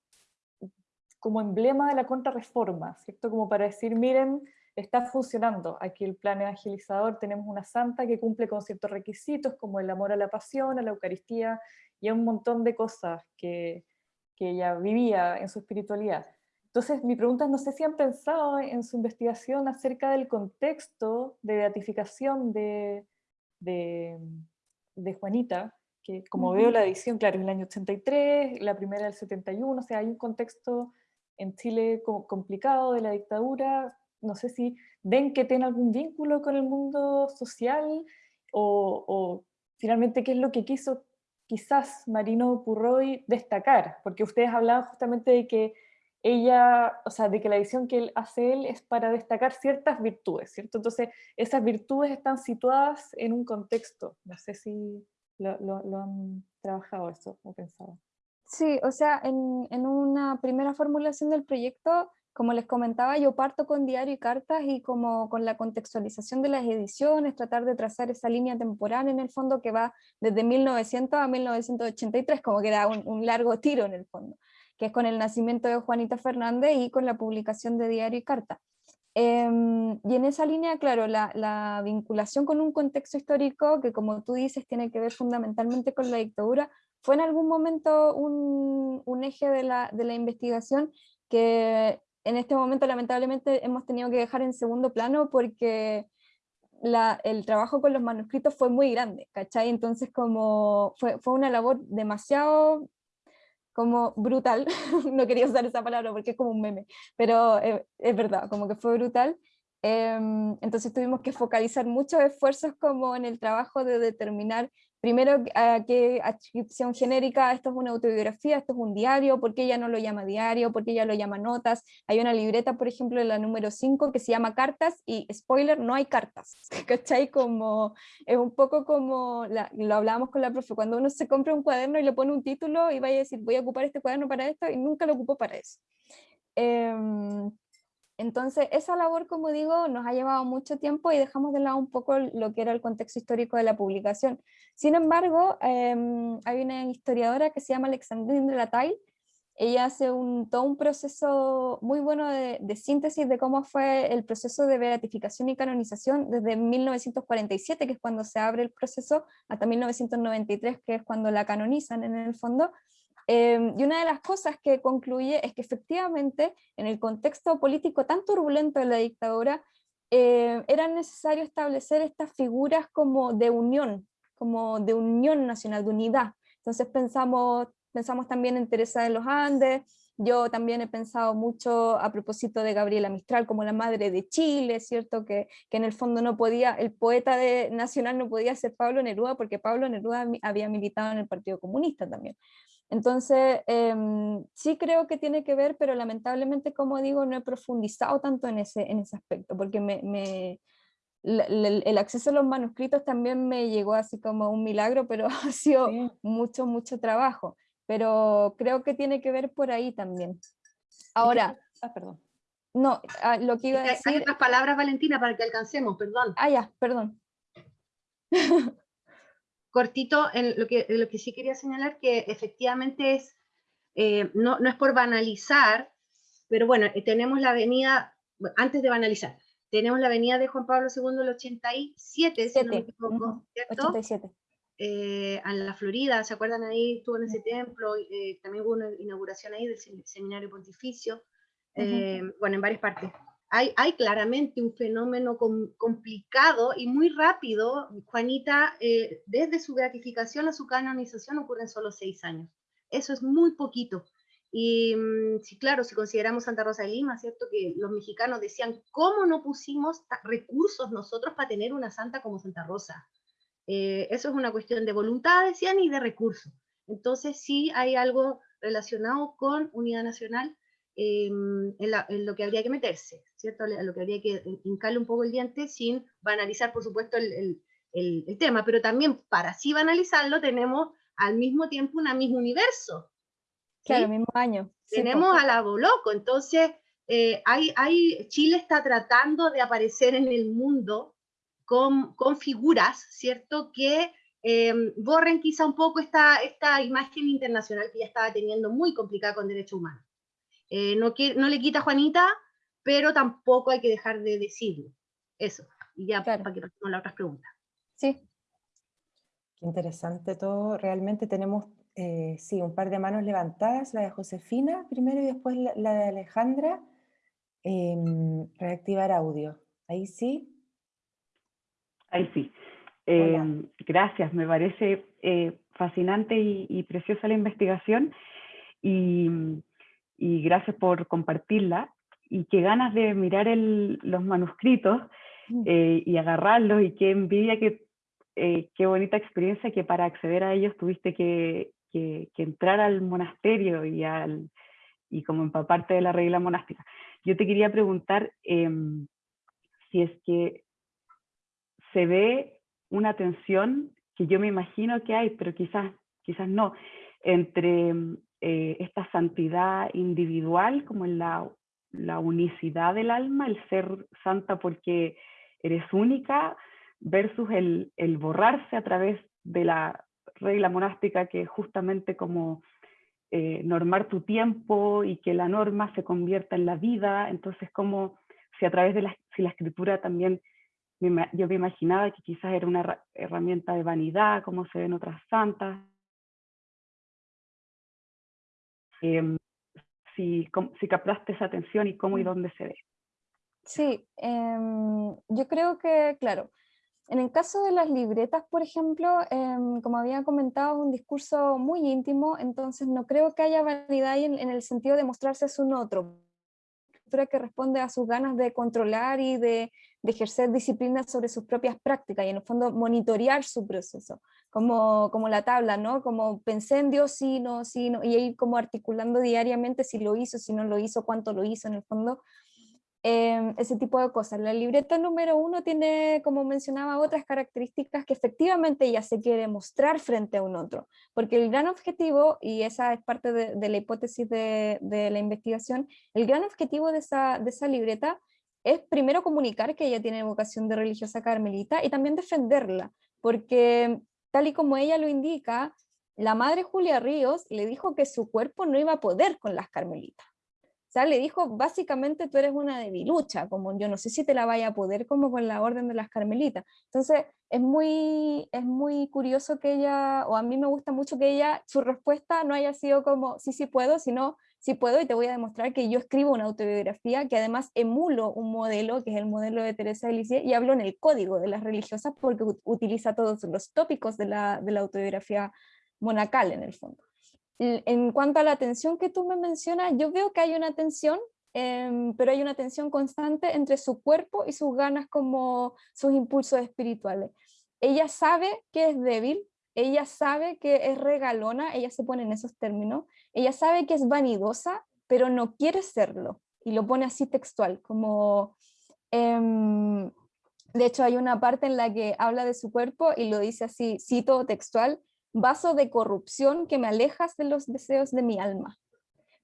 como emblema de la contrarreforma, ¿cierto? Como para decir, miren, está funcionando aquí el plan evangelizador, tenemos una santa que cumple con ciertos requisitos como el amor a la pasión, a la Eucaristía y a un montón de cosas que, que ella vivía en su espiritualidad. Entonces, mi pregunta es, no sé si han pensado en su investigación acerca del contexto de beatificación de, de, de Juanita, que como veo la edición, claro, es el año 83, la primera del 71, o sea, hay un contexto en Chile complicado de la dictadura, no sé si ven que tiene algún vínculo con el mundo social o, finalmente qué es lo que quiso quizás Marino Purroy destacar, porque ustedes hablaban justamente de que ella, o sea, de que la edición que él hace él es para destacar ciertas virtudes, ¿cierto? Entonces, esas virtudes están situadas en un contexto. No sé si lo, lo han trabajado eso o pensado. Sí, o sea, en, en, una primera formulación del proyecto, como les comentaba, yo parto con diario y cartas y como con la contextualización de las ediciones, tratar de trazar esa línea temporal en el fondo que va desde 1900 a 1983, como que era un, un largo tiro en el fondo, que es con el nacimiento de Juanita Fernández y con la publicación de diario y carta. Em, y en esa línea, claro, la, la, vinculación con un contexto histórico que, como tú dices, tiene que ver fundamentalmente con la dictadura, fue en algún momento un, eje de la, investigación que en este momento lamentablemente hemos tenido que dejar en segundo plano porque el trabajo con los manuscritos fue muy grande, ¿cachai? Entonces como fue, fue una labor demasiado como brutal, no quería usar esa palabra porque es como un meme, pero eh, es verdad, como que fue brutal, em, entonces tuvimos que focalizar muchos esfuerzos como en el trabajo de determinar primero, qué adscripción genérica, esto es una autobiografía, esto es un diario, ¿por qué ella no lo llama diario? ¿Por qué ella lo llama notas? Hay una libreta, por ejemplo, la número 5 que se llama cartas y, spoiler, no hay cartas, ¿cachai? Como, es un poco como, lo hablábamos con la profe, cuando uno se compra un cuaderno y le pone un título y vaya a decir, voy a ocupar este cuaderno para esto y nunca lo ocupó para eso. Em, entonces, esa labor, como digo, nos ha llevado mucho tiempo y dejamos de lado un poco lo que era el contexto histórico de la publicación. Sin embargo, em, hay una historiadora que se llama Alexandrine Latay, ella hace un, todo un proceso muy bueno de, de, síntesis de cómo fue el proceso de beatificación y canonización desde 1947, que es cuando se abre el proceso, hasta 1993, que es cuando la canonizan en el fondo, Em, y una de las cosas que concluye es que efectivamente en el contexto político tan turbulento de la dictadura eh, era necesario establecer estas figuras como de unión, como de unión nacional, de unidad. Entonces pensamos, pensamos también en Teresa de los Andes, yo también he pensado mucho a propósito de Gabriela Mistral como la madre de Chile, ¿cierto? Que, que, en el fondo no podía, el poeta de, nacional no podía ser Pablo Neruda porque Pablo Neruda había militado en el Partido Comunista también. Entonces, em, sí creo que tiene que ver, pero lamentablemente, como digo, no he profundizado tanto en ese, en ese aspecto, porque me, me el acceso a los manuscritos también me llegó así como un milagro, pero ha sido mucho, mucho trabajo. pero creo que tiene que ver por ahí también. Ahora, Ah, perdón. no, ah, lo que iba a Hay- Hay decir, otras palabras, Valentina, para que alcancemos, perdón. ah, ya, perdón. cortito, en lo, que, lo que sí quería señalar que efectivamente es, eh, no, no es por banalizar, pero bueno, eh, tenemos la avenida, antes de banalizar, tenemos la avenida de Juan Pablo II el 87, si no me equivoco, ¿cierto? 87. Eh, en la Florida, ¿se acuerdan ahí? Estuvo en ese templo, eh, también hubo una inauguración ahí del sem- seminario pontificio, eh, bueno, en varias partes. Hay, claramente un fenómeno com- complicado y muy rápido. Juanita, eh, desde su beatificación a su canonización ocurren solo seis años. Eso es muy poquito. Y mm, sí, claro, si consideramos Santa Rosa de Lima, ¿cierto? Que los mexicanos decían, ¿cómo no pusimos recursos nosotros para tener una santa como Santa Rosa? Eh, eso es una cuestión de voluntad, decían, y de recursos. Entonces sí hay algo relacionado con unidad nacional eh, en, la- en lo que habría que meterse, ¿cierto? A lo que habría que hincarle un poco el diente sin banalizar, por supuesto, el, el- el- el tema, pero también para así banalizarlo tenemos al mismo tiempo una mismo universo. ¿sí? Claro, mismo año. sí, tenemos a la Boloco, entonces eh, hay, hay, Chile está tratando de aparecer en el mundo con, con figuras, ¿cierto? Que eh, borren quizá un poco esta, esta imagen internacional que ya estaba teniendo muy complicada con derechos humanos. Eh, no, que, no le quita a Juanita, pero tampoco hay que dejar de decirlo. Eso. Y ya Claro. para que pasemos a las otras preguntas. Sí, Qué interesante todo. Realmente tenemos, eh, sí, un par de manos levantadas, la de Josefina primero y después la, la de Alejandra. Em, reactivar audio. Ahí sí. Ahí sí. Eh, gracias, me parece eh, fascinante y, y preciosa la investigación y, y gracias por compartirla y qué ganas de mirar el- los manuscritos Mm. eh, y agarrarlos y qué envidia, que, eh, qué bonita experiencia que para acceder a ellos tuviste que, que- que entrar al monasterio y, al, y como empaparte de la regla monástica. Yo te quería preguntar em, si es que se ve una tensión que yo me imagino que hay, pero quizás, quizás no, entre mm, eh, esta santidad individual, como en la, la unicidad del alma, el ser santa porque eres única, versus el, el borrarse a través de la regla monástica que justamente como eh, normar tu tiempo y que la norma se convierta en la vida, entonces como si a través de la, si la escritura también yo me imaginaba que quizás era una herra- herramienta de vanidad, como se ven otras santas. Em, si, com- si captaste esa atención y cómo y Mm. dónde se ve. Sí, em, yo creo que, claro, en el caso de las libretas, por ejemplo, em, como había comentado, es un discurso muy íntimo, entonces no creo que haya vanidad ahí en, en el sentido de mostrarse es un otro, que responde a sus ganas de controlar y de, de ejercer disciplina sobre sus propias prácticas y en el fondo monitorear su proceso, como, como la tabla, ¿no? Como pensé en Dios, sí, no, sí, no, y ir como articulando diariamente si lo hizo, si no lo hizo, cuánto lo hizo en el fondo eh, ese tipo de cosas. La libreta número uno tiene, como mencionaba, otras características que efectivamente ella se quiere mostrar frente a un otro, porque el gran objetivo, y esa es parte de, la hipótesis de, de la investigación, el gran objetivo de esa, de esa libreta es primero comunicar que ella tiene vocación de religiosa carmelita y también defenderla, porque tal y como ella lo indica, la madre Julia Ríos le dijo que su cuerpo no iba a poder con las carmelitas. O sea, le dijo, básicamente tú eres una debilucha, como yo no sé si te la vaya a poder como con la orden de las carmelitas. Entonces, es muy, es muy curioso que ella, o a mí me gusta mucho que ella, su respuesta no haya sido como, sí, sí puedo, sino, sí puedo y te voy a demostrar que yo escribo una autobiografía, que además emulo un modelo, que es el modelo de Teresa de Lisieux, y hablo en el código de las religiosas porque ut- utiliza todos los tópicos de la, de la autobiografía monacal en el fondo. En cuanto a la tensión que tú me mencionas, yo veo que hay una tensión, em, pero hay una tensión constante entre su cuerpo y sus ganas como sus impulsos espirituales. Ella sabe que es débil, ella sabe que es regalona, ella se pone en esos términos, ella sabe que es vanidosa, pero no quiere serlo, y lo pone así textual, como... em, de hecho, hay una parte en la que habla de su cuerpo y lo dice así, cito textual, vaso de corrupción que me alejas de los deseos de mi alma.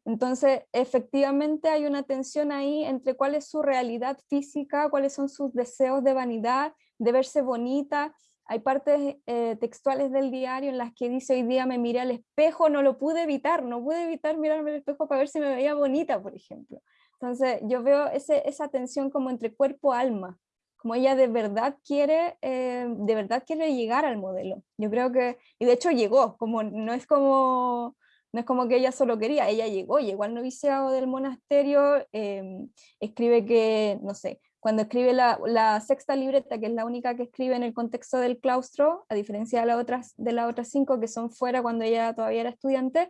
Entonces, efectivamente hay una tensión ahí entre cuál es su realidad física, cuáles son sus deseos de vanidad, de verse bonita. Hay partes eh, textuales del diario en las que dice, hoy día me miré al espejo, no lo pude evitar, no pude evitar mirarme al espejo para ver si me veía bonita, por ejemplo. Entonces, yo veo ese, esa tensión como entre cuerpo-alma, como ella de verdad quiere, eh, de verdad quiere llegar al modelo. Yo creo que, y de hecho llegó, como no es como, no es como que ella solo quería, ella llegó, llegó al noviciado del monasterio, em, escribe que, no sé, cuando escribe la, la, sexta libreta, que es la única que escribe en el contexto del claustro, a diferencia de, las otras, de las otras cinco que son fuera cuando ella todavía era estudiante,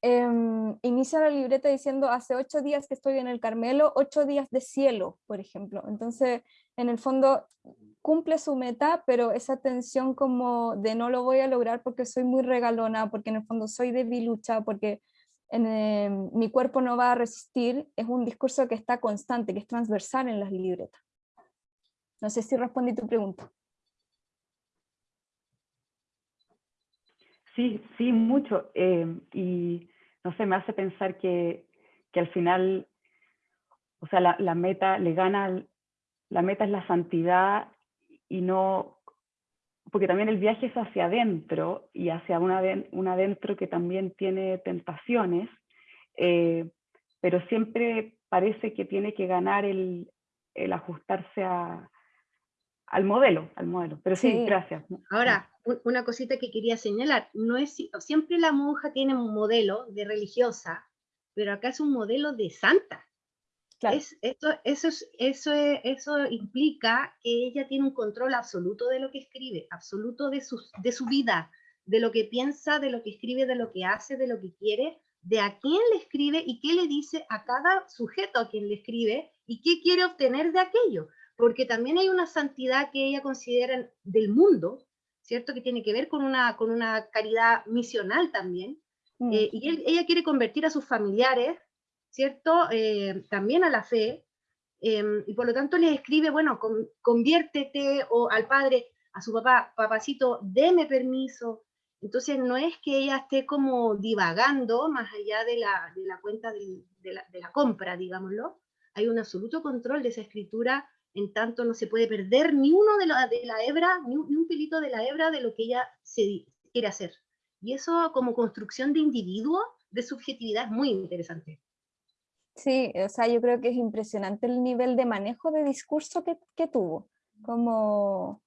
Em, inicia la libreta diciendo hace ocho días que estoy en el Carmelo, ocho días de cielo, por ejemplo. Entonces, en el fondo, cumple su meta, pero esa tensión como de no lo voy a lograr porque soy muy regalona, porque en el fondo soy debilucha, porque en, em, mi cuerpo no va a resistir, es un discurso que está constante, que es transversal en las libretas. No sé si respondí tu pregunta. Sí, sí, mucho. Eh, y no sé, me hace pensar que, que al final, o sea, la, meta le gana, la meta es la santidad y no, porque también el viaje es hacia adentro y hacia un adentro que también tiene tentaciones, eh, pero siempre parece que tiene que ganar el, el ajustarse a, al modelo, al modelo. Pero sí, gracias. Ahora, una cosita que quería señalar, no es siempre la monja tiene un modelo de religiosa, pero acá es un modelo de santa. Es, esto, eso, eso, eso implica que ella tiene un control absoluto de lo que escribe, absoluto de su, de su vida, de lo que piensa, de lo que escribe, de lo que hace, de lo que quiere, de a quién le escribe y qué le dice a cada sujeto a quien le escribe y qué quiere obtener de aquello porque también hay una santidad que ella considera del mundo, ¿cierto? Que tiene que ver con una, con una caridad misional también. Mm. Eh, y ella quiere convertir a sus familiares, ¿cierto? Eh, también a la fe. Em, y por lo tanto les escribe, bueno, conviértete o al padre, a su papá, papacito, deme permiso. Entonces no es que ella esté como divagando más allá de la, de la cuenta de, la, de la compra, digámoslo. Hay un absoluto control de esa escritura en tanto no se puede perder ni uno de la, de la hebra, ni un, pelito de la hebra de lo que ella se quiere hacer. Y eso como construcción de individuo, de subjetividad, es muy interesante. Sí, o sea, yo creo que es impresionante el nivel de manejo de discurso que, que tuvo, como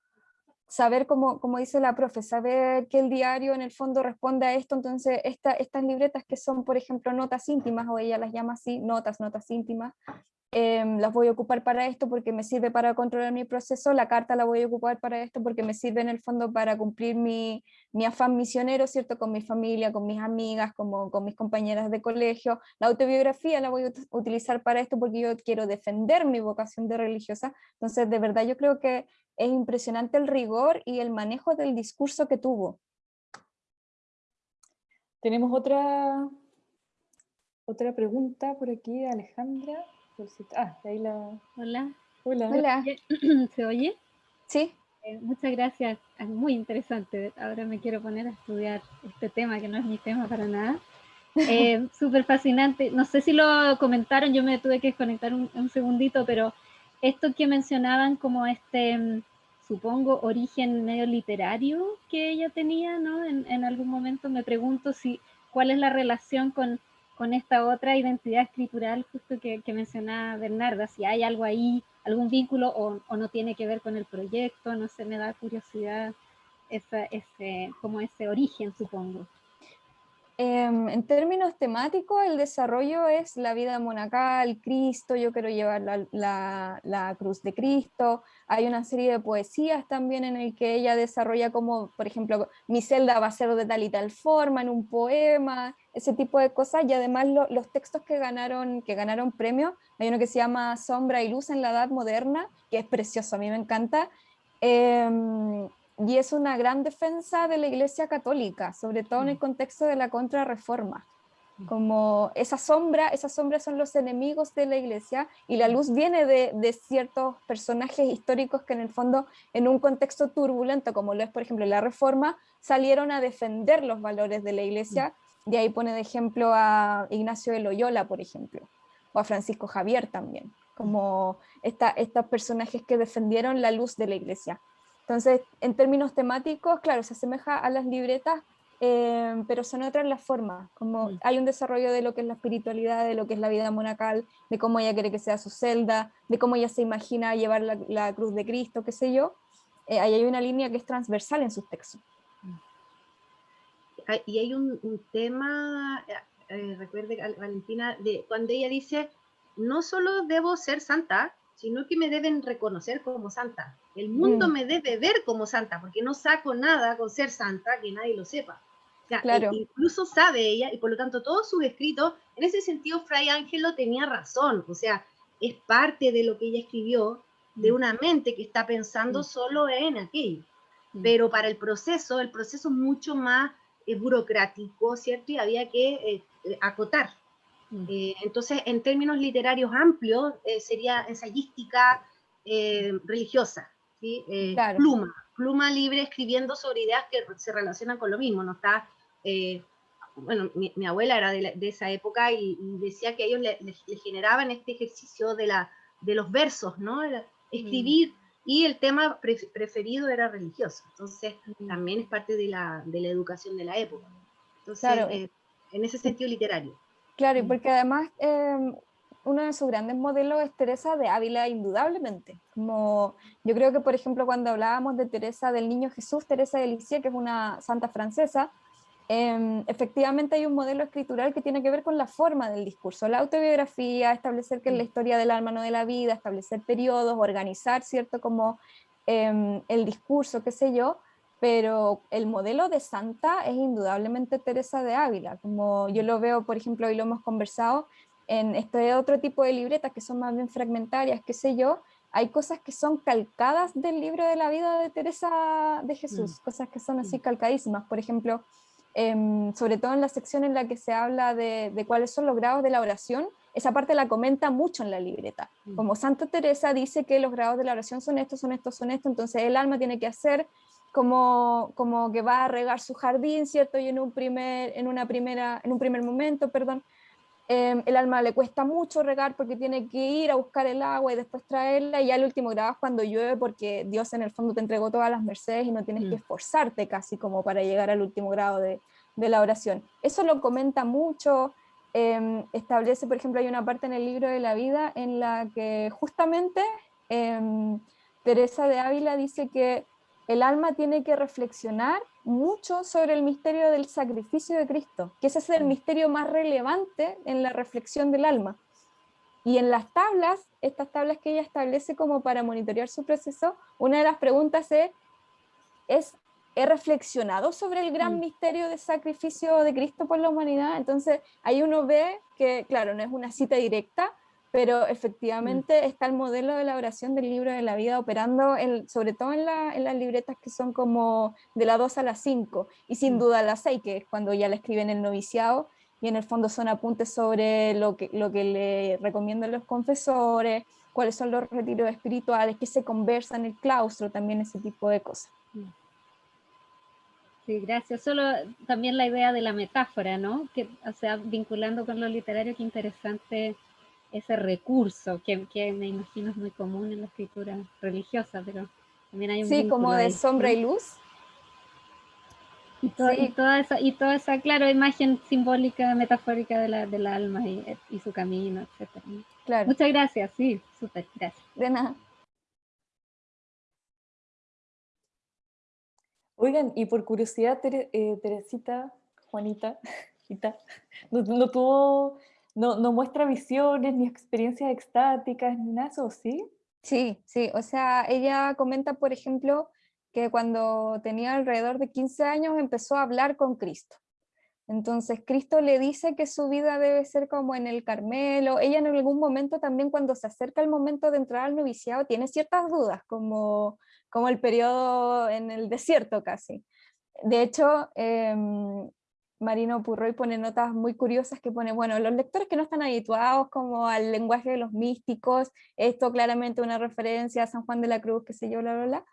saber, como, como dice la profe, saber que el diario en el fondo responde a esto, entonces esta, estas libretas que son, por ejemplo, notas íntimas, o ella las llama así, notas, notas íntimas, Em, las voy a ocupar para esto porque me sirve para controlar mi proceso, la carta la voy a ocupar para esto porque me sirve en el fondo para cumplir mi, mi afán misionero, ¿cierto? Con mi familia, con mis amigas, como, con mis compañeras de colegio. La autobiografía la voy a utilizar para esto porque yo quiero defender mi vocación de religiosa. Entonces, de verdad, yo creo que es impresionante el rigor y el manejo del discurso que tuvo. Tenemos otra, otra pregunta por aquí, Alejandra. Ah, ahí la... Hola. Hola. Hola. ¿Se oye? Sí. Eh, muchas gracias, es muy interesante. Ahora me quiero poner a estudiar este tema, que no es mi tema para nada. Eh, Súper fascinante. No sé si lo comentaron, yo me tuve que desconectar un, un, segundito, pero esto que mencionaban como este, mm, supongo, origen medio literario que ella tenía, ¿no? En, en algún momento me pregunto si cuál es la relación con con esta otra identidad escritural justo que, mencionaba Bernarda, si hay algo ahí, algún vínculo o, no tiene que ver con el proyecto, no sé, me da curiosidad ese, como ese origen, supongo. Em, en términos temáticos, el desarrollo es la vida monacal, Cristo, yo quiero llevar la, cruz de Cristo, hay una serie de poesías también en el que ella desarrolla como, por ejemplo, mi celda va a ser de tal y tal forma, en un poema, ese tipo de cosas, y además los textos que ganaron, que ganaron premio, hay uno que se llama Sombra y Luz en la Edad Moderna, que es precioso, a mí me encanta, em, y es una gran defensa de la Iglesia Católica, sobre todo en el mm. contexto de la contrarreforma. como esa sombra, esas sombras son los enemigos de la iglesia y la luz viene de, de, ciertos personajes históricos que en el fondo en un contexto turbulento como lo es por ejemplo la reforma salieron a defender los valores de la iglesia. Y ahí pone de ejemplo a Ignacio de Loyola por ejemplo o a Francisco Javier también como esta, estos personajes que defendieron la luz de la iglesia entonces en términos temáticos claro se asemeja a las libretas Em, pero son otras las formas, como mm. hay un desarrollo de lo que es la espiritualidad, de lo que es la vida monacal, de cómo ella quiere que sea su celda, de cómo ella se imagina llevar la, cruz de Cristo, qué sé yo, eh, ahí hay una línea que es transversal en sus textos. Y hay un, tema, eh, eh, recuerde Valentina, de cuando ella dice, no solo debo ser santa, sino que me deben reconocer como santa. El mundo mm. me debe ver como santa, porque no saco nada con ser santa que nadie lo sepa. E incluso sabe ella, y por lo tanto todos sus escritos, en ese sentido Fray Ángelo tenía razón, o sea, es parte de lo que ella escribió, de mm. una mente que está pensando mm. solo en aquello. Pero para el proceso, el proceso es mucho más eh, burocrático, ¿cierto? Y había que eh, eh, acotar. entonces, en términos literarios amplios, sería ensayística religiosa, ¿sí? pluma, pluma libre escribiendo sobre ideas que se relacionan con lo mismo, no está eh, bueno, mi, abuela era de, esa época y, decía que a ellos les generaban este ejercicio de, la, de los versos, ¿no? escribir, mm. y el tema preferido era religioso, entonces mm. también es parte de la, de la, educación de la época. Entonces, eh, en ese sentido literario. Claro, y mm. porque además em, uno de sus grandes modelos es Teresa de Ávila, indudablemente. Como yo creo que, por ejemplo, cuando hablábamos de Teresa del Niño Jesús, Teresa de Lisieux, que es una santa francesa, Em, efectivamente hay un modelo escritural que tiene que ver con la forma del discurso, la autobiografía, establecer que es la historia del alma, no de la vida, establecer periodos, organizar, ¿cierto? Como em, el discurso, qué sé yo, pero el modelo de santa es indudablemente Teresa de Ávila, como yo lo veo, por ejemplo, hoy lo hemos conversado, en este otro tipo de libretas que son más bien fragmentarias, qué sé yo, hay cosas que son calcadas del libro de la vida de Teresa de Jesús, mm. cosas que son así mm. calcadísimas, por ejemplo, Em, sobre todo en la sección en la que se habla de, cuáles son los grados de la oración, esa parte la comenta mucho en la libreta. Mm. Como Santa Teresa dice que los grados de la oración son estos, son estos, son estos, entonces el alma tiene que hacer como, como que va a regar su jardín, ¿cierto? Y en un primer, en una primera, en un primer momento, perdón, em, el alma le cuesta mucho regar porque tiene que ir a buscar el agua y después traerla, y ya el último grado es cuando llueve porque Dios en el fondo te entregó todas las mercedes y no tienes que mm. esforzarte casi como para llegar al último grado de, de la oración. Eso lo comenta mucho, em, establece, por ejemplo, hay una parte en el libro de la vida en la que justamente em, Teresa de Ávila dice que el alma tiene que reflexionar mucho sobre el misterio del sacrificio de Cristo, que ese es el misterio más relevante en la reflexión del alma. Y en las tablas, estas tablas que ella establece como para monitorear su proceso, una de las preguntas es, ¿es he reflexionado sobre el gran mm. misterio de sacrificio de Cristo por la humanidad. Entonces ahí uno ve que, claro, no es una cita directa, pero efectivamente mm. está el modelo de la oración del libro de la vida operando, sobre todo en, las libretas que son como de la 2 a la 5, y sin mm. duda la 6, que es cuando ya la escriben el noviciado, y en el fondo son apuntes sobre lo que, lo que le recomiendan los confesores, cuáles son los retiros espirituales, qué se conversa en el claustro, también ese tipo de cosas. Sí, gracias. Solo también la idea de la metáfora, ¿no? Que, o sea, vinculando con lo literario, qué interesante ese recurso, que, que me imagino es muy común en la escritura religiosa, pero también hay un Sí, como de sombra y luz. Y, toda esa, y toda esa, claro, imagen simbólica, metafórica de la, del alma y, y su camino, etc. Claro. Muchas gracias, sí, súper, gracias. De nada. Oigan, y por curiosidad, eh, Teresita, Juanita, no, tuvo, no, muestra visiones ni experiencias extáticas ni nada eso, ¿sí? Sí, sí, o sea, ella comenta, por ejemplo, que cuando tenía alrededor de 15 años empezó a hablar con Cristo. Entonces Cristo le dice que su vida debe ser como en el Carmelo. Ella en algún momento también cuando se acerca el momento de entrar al noviciado tiene ciertas dudas, como como el periodo en el desierto casi. De hecho, em, Marino Purroy pone notas muy curiosas que pone, bueno, los lectores que no están habituados como al lenguaje de los místicos, esto claramente una referencia a San Juan de la Cruz, que sé yo, bla, bla, bla.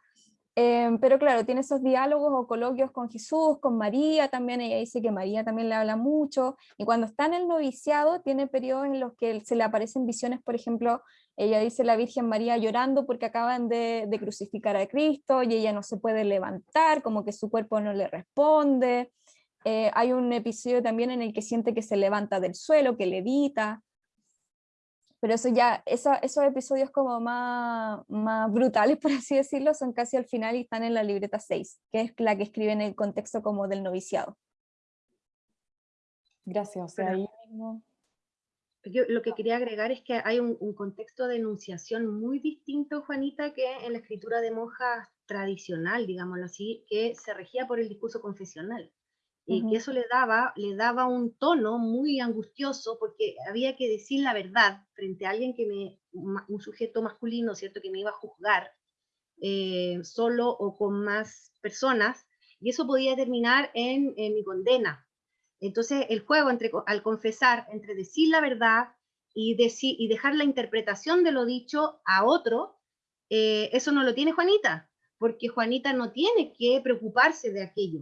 Em, pero claro, tiene esos diálogos o coloquios con Jesús, con María también, ella dice que María también le habla mucho, y cuando está en el noviciado tiene periodos en los que se le aparecen visiones, por ejemplo, ella dice la Virgen María llorando porque acaban de crucificar a Cristo y ella no se puede levantar, como que su cuerpo no le responde, eh, hay un episodio también en el que siente que se levanta del suelo, que levita, pero eso ya, esos episodios como más, más brutales, por así decirlo, son casi al final y están en la libreta 6, que es la que escribe en el contexto como del noviciado. Gracias, o sea, ahí mismo... Yo lo que quería agregar es que hay un, un, contexto de enunciación muy distinto, Juanita, que en la escritura de monjas tradicional, digámoslo así, que se regía por el discurso confesional y que eso le daba, le daba un tono muy angustioso porque había que decir la verdad frente a alguien que me, un sujeto masculino, ¿cierto?, que me iba a juzgar eh, solo o con más personas, y eso podía terminar en, mi condena. Entonces, el juego entre, al confesar, entre decir la verdad y, decir, y dejar la interpretación de lo dicho a otro, eh, eso no lo tiene Juanita, porque Juanita no tiene que preocuparse de aquello.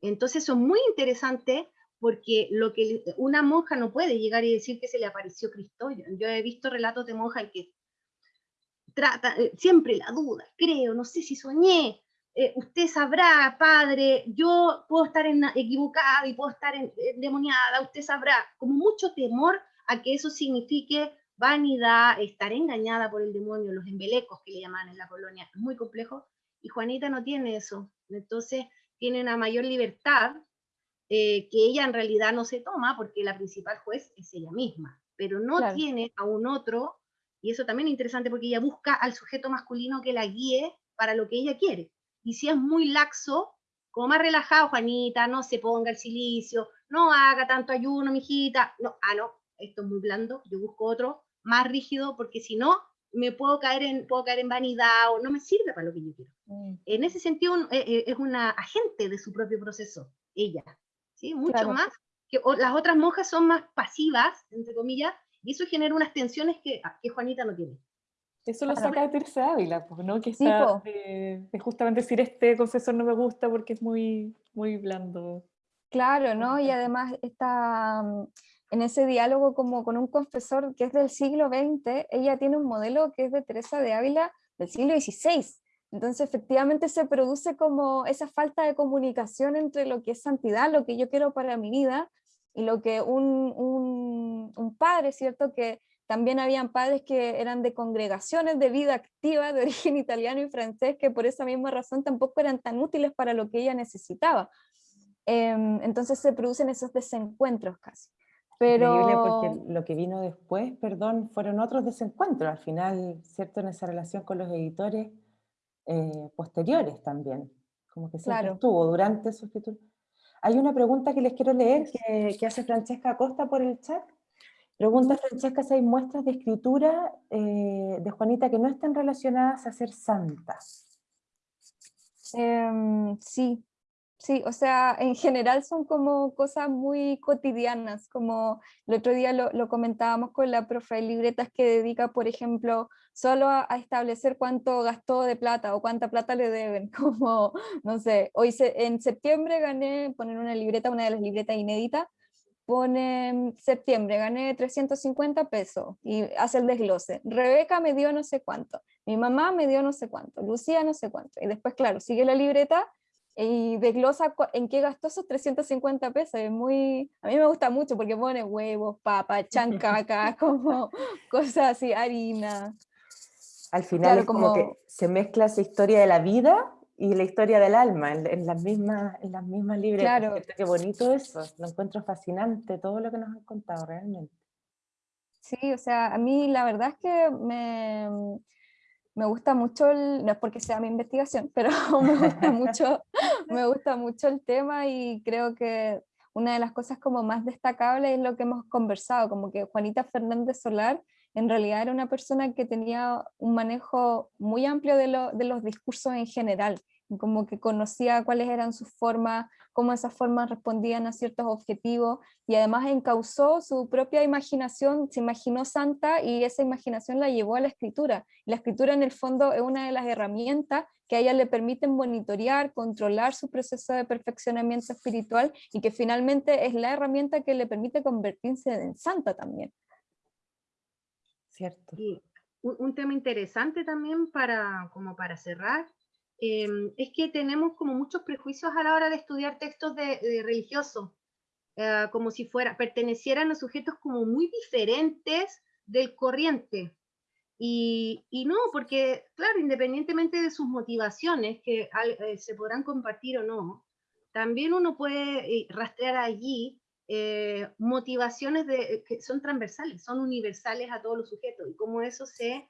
Entonces es muy interesante porque lo que una monja no puede llegar y decir que se le apareció Cristo. Yo, he visto relatos de monjas que trata eh, siempre la duda, creo, no sé si soñé, eh, usted sabrá, padre, yo puedo estar en, equivocada y puedo estar endemoniada, usted sabrá, como mucho temor a que eso signifique vanidad, estar engañada por el demonio, los embelecos que le llaman en la colonia, muy complejo, y Juanita no tiene eso. Entonces, tiene una mayor libertad eh, que ella en realidad no se toma porque la principal juez es ella misma, pero no tiene a un otro, y eso también es interesante porque ella busca al sujeto masculino que la guíe para lo que ella quiere. Y si es muy laxo, como más relajado, Juanita, no se ponga el silicio, no haga tanto ayuno, mijita, no, ah, no, esto es muy blando, yo busco otro más rígido porque si no, me puedo caer en, puedo caer en vanidad o no me sirve para lo que yo quiero. Mm. En ese sentido eh, eh, es una agente de su propio proceso, ella, ¿sí? Mucho más, que las otras monjas son más pasivas, entre comillas, y eso genera unas tensiones que, ah, que Juanita no tiene. Eso lo saca de Teresa Ávila, pues, ¿no? Que está de, justamente decir este confesor no me gusta porque es muy, muy blando. Claro, ¿no? Y además está mm, en ese diálogo como con un confesor que es del siglo XX, ella tiene un modelo que es de Teresa de Ávila del siglo XVI. Entonces efectivamente se produce como esa falta de comunicación entre lo que es santidad, lo que yo quiero para mi vida, y lo que un, un, un padre, ¿cierto? Que también habían padres que eran de congregaciones de vida activa de origen italiano y francés, que por esa misma razón tampoco eran tan útiles para lo que ella necesitaba. Em, entonces se producen esos desencuentros casi. Pero... porque lo que vino después, perdón, fueron otros desencuentros al final, ¿cierto? En esa relación con los editores eh, posteriores también, como que siempre estuvo durante su escritura. Hay una pregunta que les quiero leer que, hace Francesca Acosta por el chat. Pregunta Francesca si hay muestras de escritura eh, de Juanita que no están relacionadas a ser santas. Em, sí, Sí, o sea, en general son como cosas muy cotidianas, como el otro día lo, comentábamos con la profe, libretas que dedica, por ejemplo, solo a, establecer cuánto gastó de plata o cuánta plata le deben, como, no sé, hoy en septiembre gané, poner una libreta, una de las libretas inéditas, pone septiembre, gané 350 pesos y hace el desglose. Rebeca me dio no sé cuánto, mi mamá me dio no sé cuánto, Lucía no sé cuánto. Y después, claro, sigue la libreta y desglosa en qué gastó esos 350 pesos. Es muy, a mí me gusta mucho porque pone huevos, papa, chancaca, como cosas así, harina. Al final es como, que se mezcla esa historia de la vida y la historia del alma en, las mismas en las mismas libretas. Claro. Qué bonito eso, lo encuentro fascinante todo lo que nos han contado realmente. Sí, o sea, a mí la verdad es que me, me gusta mucho, el, no es porque sea mi investigación, pero me gusta mucho, me gusta mucho el tema y creo que una de las cosas como más destacables es lo que hemos conversado, como que Juanita Fernández Solar en realidad era una persona que tenía un manejo muy amplio de, de los discursos en general, como que conocía cuáles eran sus formas, cómo esas formas respondían a ciertos objetivos y además encausó su propia imaginación, se imaginó santa y esa imaginación la llevó a la escritura. La escritura en el fondo es una de las herramientas que a ella le permiten monitorear, controlar su proceso de perfeccionamiento espiritual y que finalmente es la herramienta que le permite convertirse en santa también. Cierto. Y un, tema interesante también para, como para cerrar, em, es que tenemos como muchos prejuicios a la hora de estudiar textos de, religiosos, eh, como si fuera, pertenecieran a sujetos como muy diferentes del corriente. Y, no, porque, claro, independientemente de sus motivaciones, que eh, se podrán compartir o no, también uno puede eh, rastrear allí motivaciones que son transversales, son universales a todos los sujetos. Y como eso se,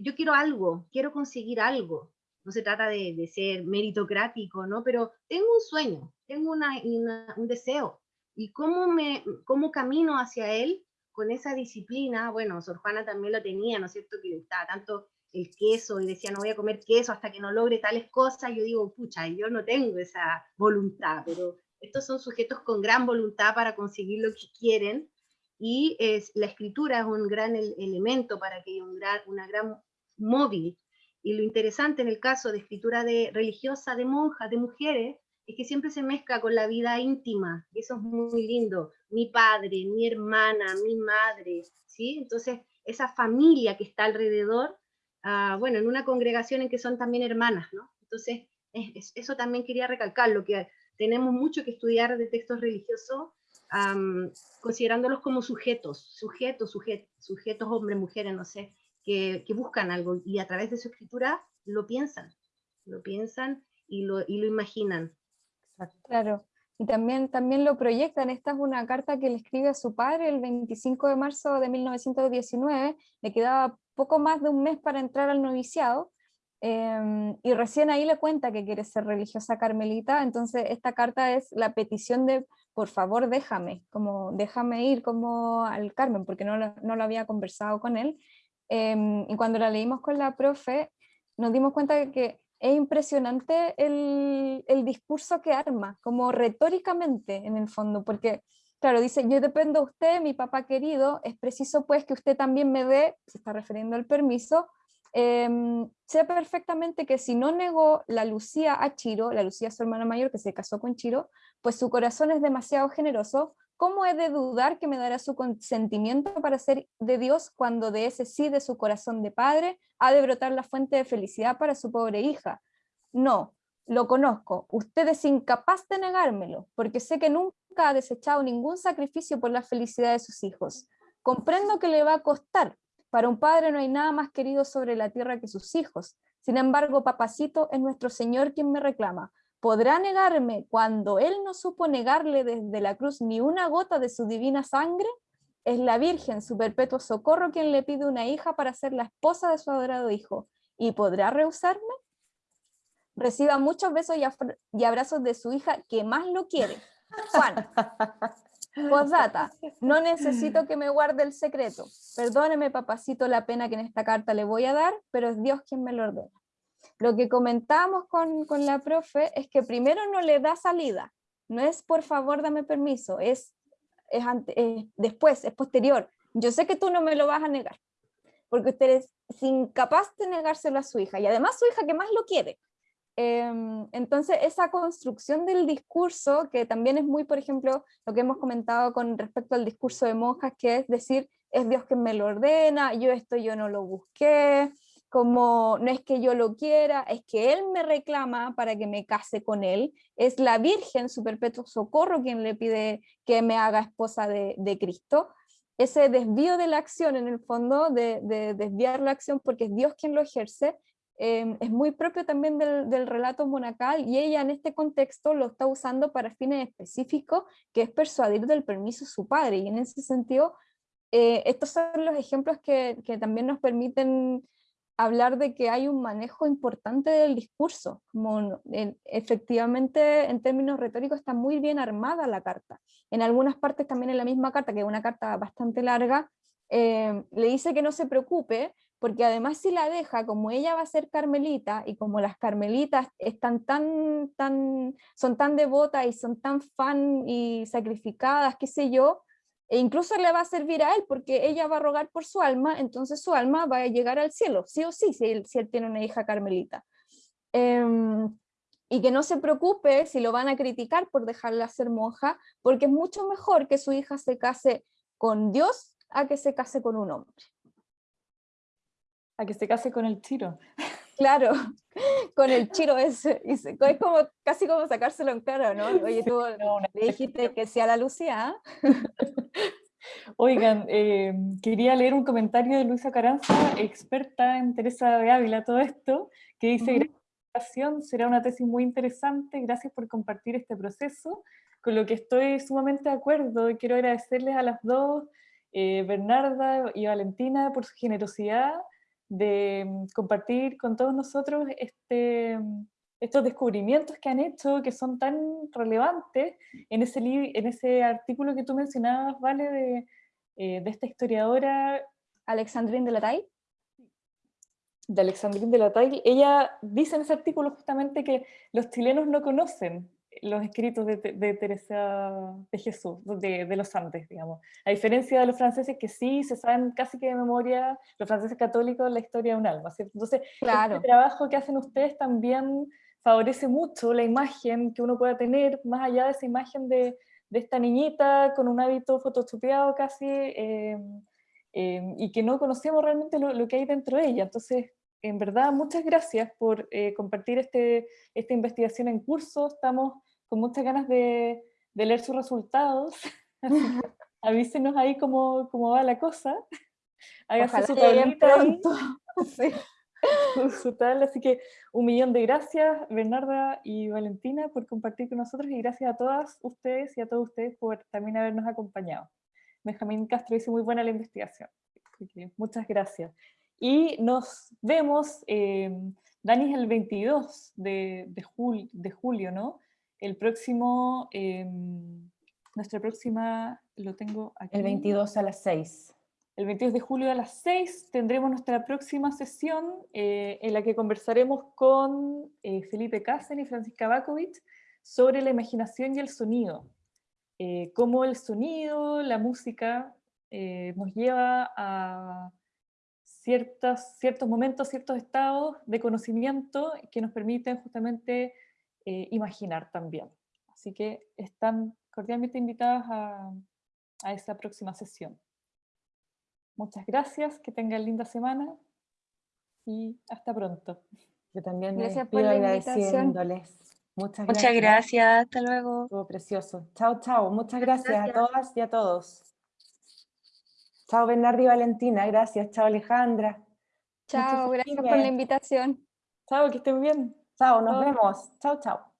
yo quiero algo, quiero conseguir algo. No se trata de, de ser meritocrático, ¿no? Pero tengo un sueño, tengo una, un deseo. Y cómo, me, cómo camino hacia él con esa disciplina, bueno, Sor Juana también lo tenía, ¿no es cierto? Que le gustaba tanto el queso y decía, no voy a comer queso hasta que no logre tales cosas. Yo digo, pucha, yo no tengo esa voluntad, pero estos son sujetos con gran voluntad para conseguir lo que quieren y es, la escritura es un gran elemento para que haya un gran, una gran móvil. Y lo interesante en el caso de escritura de, religiosa de monjas, de mujeres, es que siempre se mezcla con la vida íntima, y eso es muy lindo. Mi padre, mi hermana, mi madre, ¿sí? Entonces, esa familia que está alrededor, ah, bueno, en una congregación en que son también hermanas, ¿no? Entonces, eso también quería recalcar, lo que tenemos mucho que estudiar de textos religiosos, considerándolos como sujetos, sujetos, sujetos, sujetos hombres, mujeres, no sé, que, buscan algo y a través de su escritura lo piensan, lo piensan y lo, y lo imaginan. Claro, y también, también lo proyectan. Esta es una carta que le escribe a su padre el 25 de marzo de 1919, le quedaba poco más de un mes para entrar al noviciado, em, y recién ahí le cuenta que quiere ser religiosa carmelita, entonces esta carta es la petición de, por favor déjame, como déjame ir como al Carmen, porque no no lo había conversado con él, em, y cuando la leímos con la profe, nos dimos cuenta de que es impresionante el, el, discurso que arma, como retóricamente en el fondo, porque, claro, dice, yo dependo de usted, mi papá querido, es preciso pues que usted también me dé, se está refiriendo al permiso, eh, sé perfectamente que si no negó la Lucía a Chiro, la Lucía su hermana mayor que se casó con Chiro, pues su corazón es demasiado generoso, ¿cómo he de dudar que me dará su consentimiento para ser de Dios cuando de ese sí de su corazón de padre ha de brotar la fuente de felicidad para su pobre hija? No, lo conozco, usted es incapaz de negármelo, porque sé que nunca ha desechado ningún sacrificio por la felicidad de sus hijos. Comprendo que le va a costar, para un padre no hay nada más querido sobre la tierra que sus hijos. Sin embargo, papacito es nuestro Señor quien me reclama, ¿Podrá negarme cuando él no supo negarle desde la cruz ni una gota de su divina sangre? Es la Virgen, su perpetuo socorro, quien le pide una hija para ser la esposa de su adorado hijo. ¿Y podrá rehusarme? Reciba muchos besos y, abrazos de su hija que más lo quiere. Juan. Postdata, no necesito que me guarde el secreto. Perdóneme, papacito, la pena que en esta carta le voy a dar, pero es Dios quien me lo ordena. Lo que comentamos con, con la profe es que primero no le da salida, no es por favor dame permiso, es, es, después, es posterior. Yo sé que tú no me lo vas a negar, porque usted es incapaz de negárselo a su hija, y además su hija que más lo quiere. Em, entonces, esa construcción del discurso, que también es muy, por ejemplo, lo que hemos comentado con respecto al discurso de monjas, que es decir, es Dios quien me lo ordena, yo esto yo no lo busqué, como no es que yo lo quiera, es que él me reclama para que me case con él, es la Virgen, su perpetuo socorro, quien le pide que me haga esposa de, Cristo. Ese desvío de la acción, en el fondo, de, desviar la acción porque es Dios quien lo ejerce, em, es muy propio también del, relato monacal y ella en este contexto lo está usando para fines específicos, que es persuadir del permiso a su padre. Y en ese sentido, eh, estos son los ejemplos que, que también nos permiten hablar de que hay un manejo importante del discurso, como efectivamente en términos retóricos está muy bien armada la carta. En algunas partes también en la misma carta, que es una carta bastante larga, eh, le dice que no se preocupe porque además si la deja, como ella va a ser carmelita, y como las carmelitas están tan, tan, son tan devotas y son tan fan y sacrificadas, qué sé yo, e incluso le va a servir a él, porque ella va a rogar por su alma, entonces su alma va a llegar al cielo, sí o sí, si él, si él tiene una hija carmelita. Em, y que no se preocupe si lo van a criticar por dejarla ser monja, porque es mucho mejor que su hija se case con Dios a que se case con un hombre. A que se case con el chiro. Claro, con el chiro ese. es como, casi como sacárselo en cara, ¿no? Oye, tú le dijiste que sea la Lucía. ¿ah? Oigan, eh, quería leer un comentario de Luisa Caranza, experta en Teresa de Ávila, todo esto, que dice, será una tesis muy interesante, gracias por compartir este proceso, con lo que estoy sumamente de acuerdo y quiero agradecerles a las dos, eh, Bernarda y Valentina, por su generosidad de mm, compartir con todos nosotros este, mm, estos descubrimientos que han hecho, que son tan relevantes en ese, en ese artículo que tú mencionabas, ¿vale? De, eh, de esta historiadora... Alexandrine de la Taille de Alexandrine de la Taille, ella dice en ese artículo justamente que los chilenos no conocen los escritos de, Teresa de Jesús, de, los Andes, digamos. A diferencia de los franceses que sí se saben casi que de memoria, los franceses católicos, la historia de un alma, ¿cierto? Entonces, claro. el trabajo que hacen ustedes también favorece mucho la imagen que uno pueda tener, más allá de esa imagen de, esta niñita con un hábito photoshopeado casi, eh, eh, y que no conocemos realmente lo, lo, que hay dentro de ella. Entonces, en verdad, muchas gracias por eh, compartir este, esta investigación en curso. Estamos con muchas ganas de, de leer sus resultados. avísenos ahí cómo, cómo, va la cosa. Hágase su pronto. sí. su tal. Así que un millón de gracias, Bernarda y Valentina, por compartir con nosotros y gracias a todas ustedes y a todos ustedes por también habernos acompañado. Benjamín Castro hizo muy buena la investigación. muchas gracias. Y nos vemos, eh, Dani es el 22 de, de, de, julio, ¿no? El próximo, eh, nuestra próxima, lo tengo aquí. El 22 a las 6. El 22 de julio a las 6 tendremos nuestra próxima sesión eh, en la que conversaremos con eh, Felipe Cáceres y Francisca Bakovic sobre la imaginación y el sonido. cómo el sonido, la música, nos lleva a ciertos, ciertos momentos, ciertos estados de conocimiento que nos permiten justamente eh, imaginar también. Así que están cordialmente invitadas a, a esa próxima sesión. Muchas gracias, que tengan linda semana y hasta pronto. Yo también gracias por agradeciéndoles. Muchas gracias. Muchas gracias, hasta luego. Estuvo precioso. Chao, chao. Muchas gracias, a todas y a todos. Chao Bernardo y Valentina, gracias. Chao Alejandra. Chao, gracias por la invitación. Chao, que estén bien. Chao, nos vemos. Chao, chao.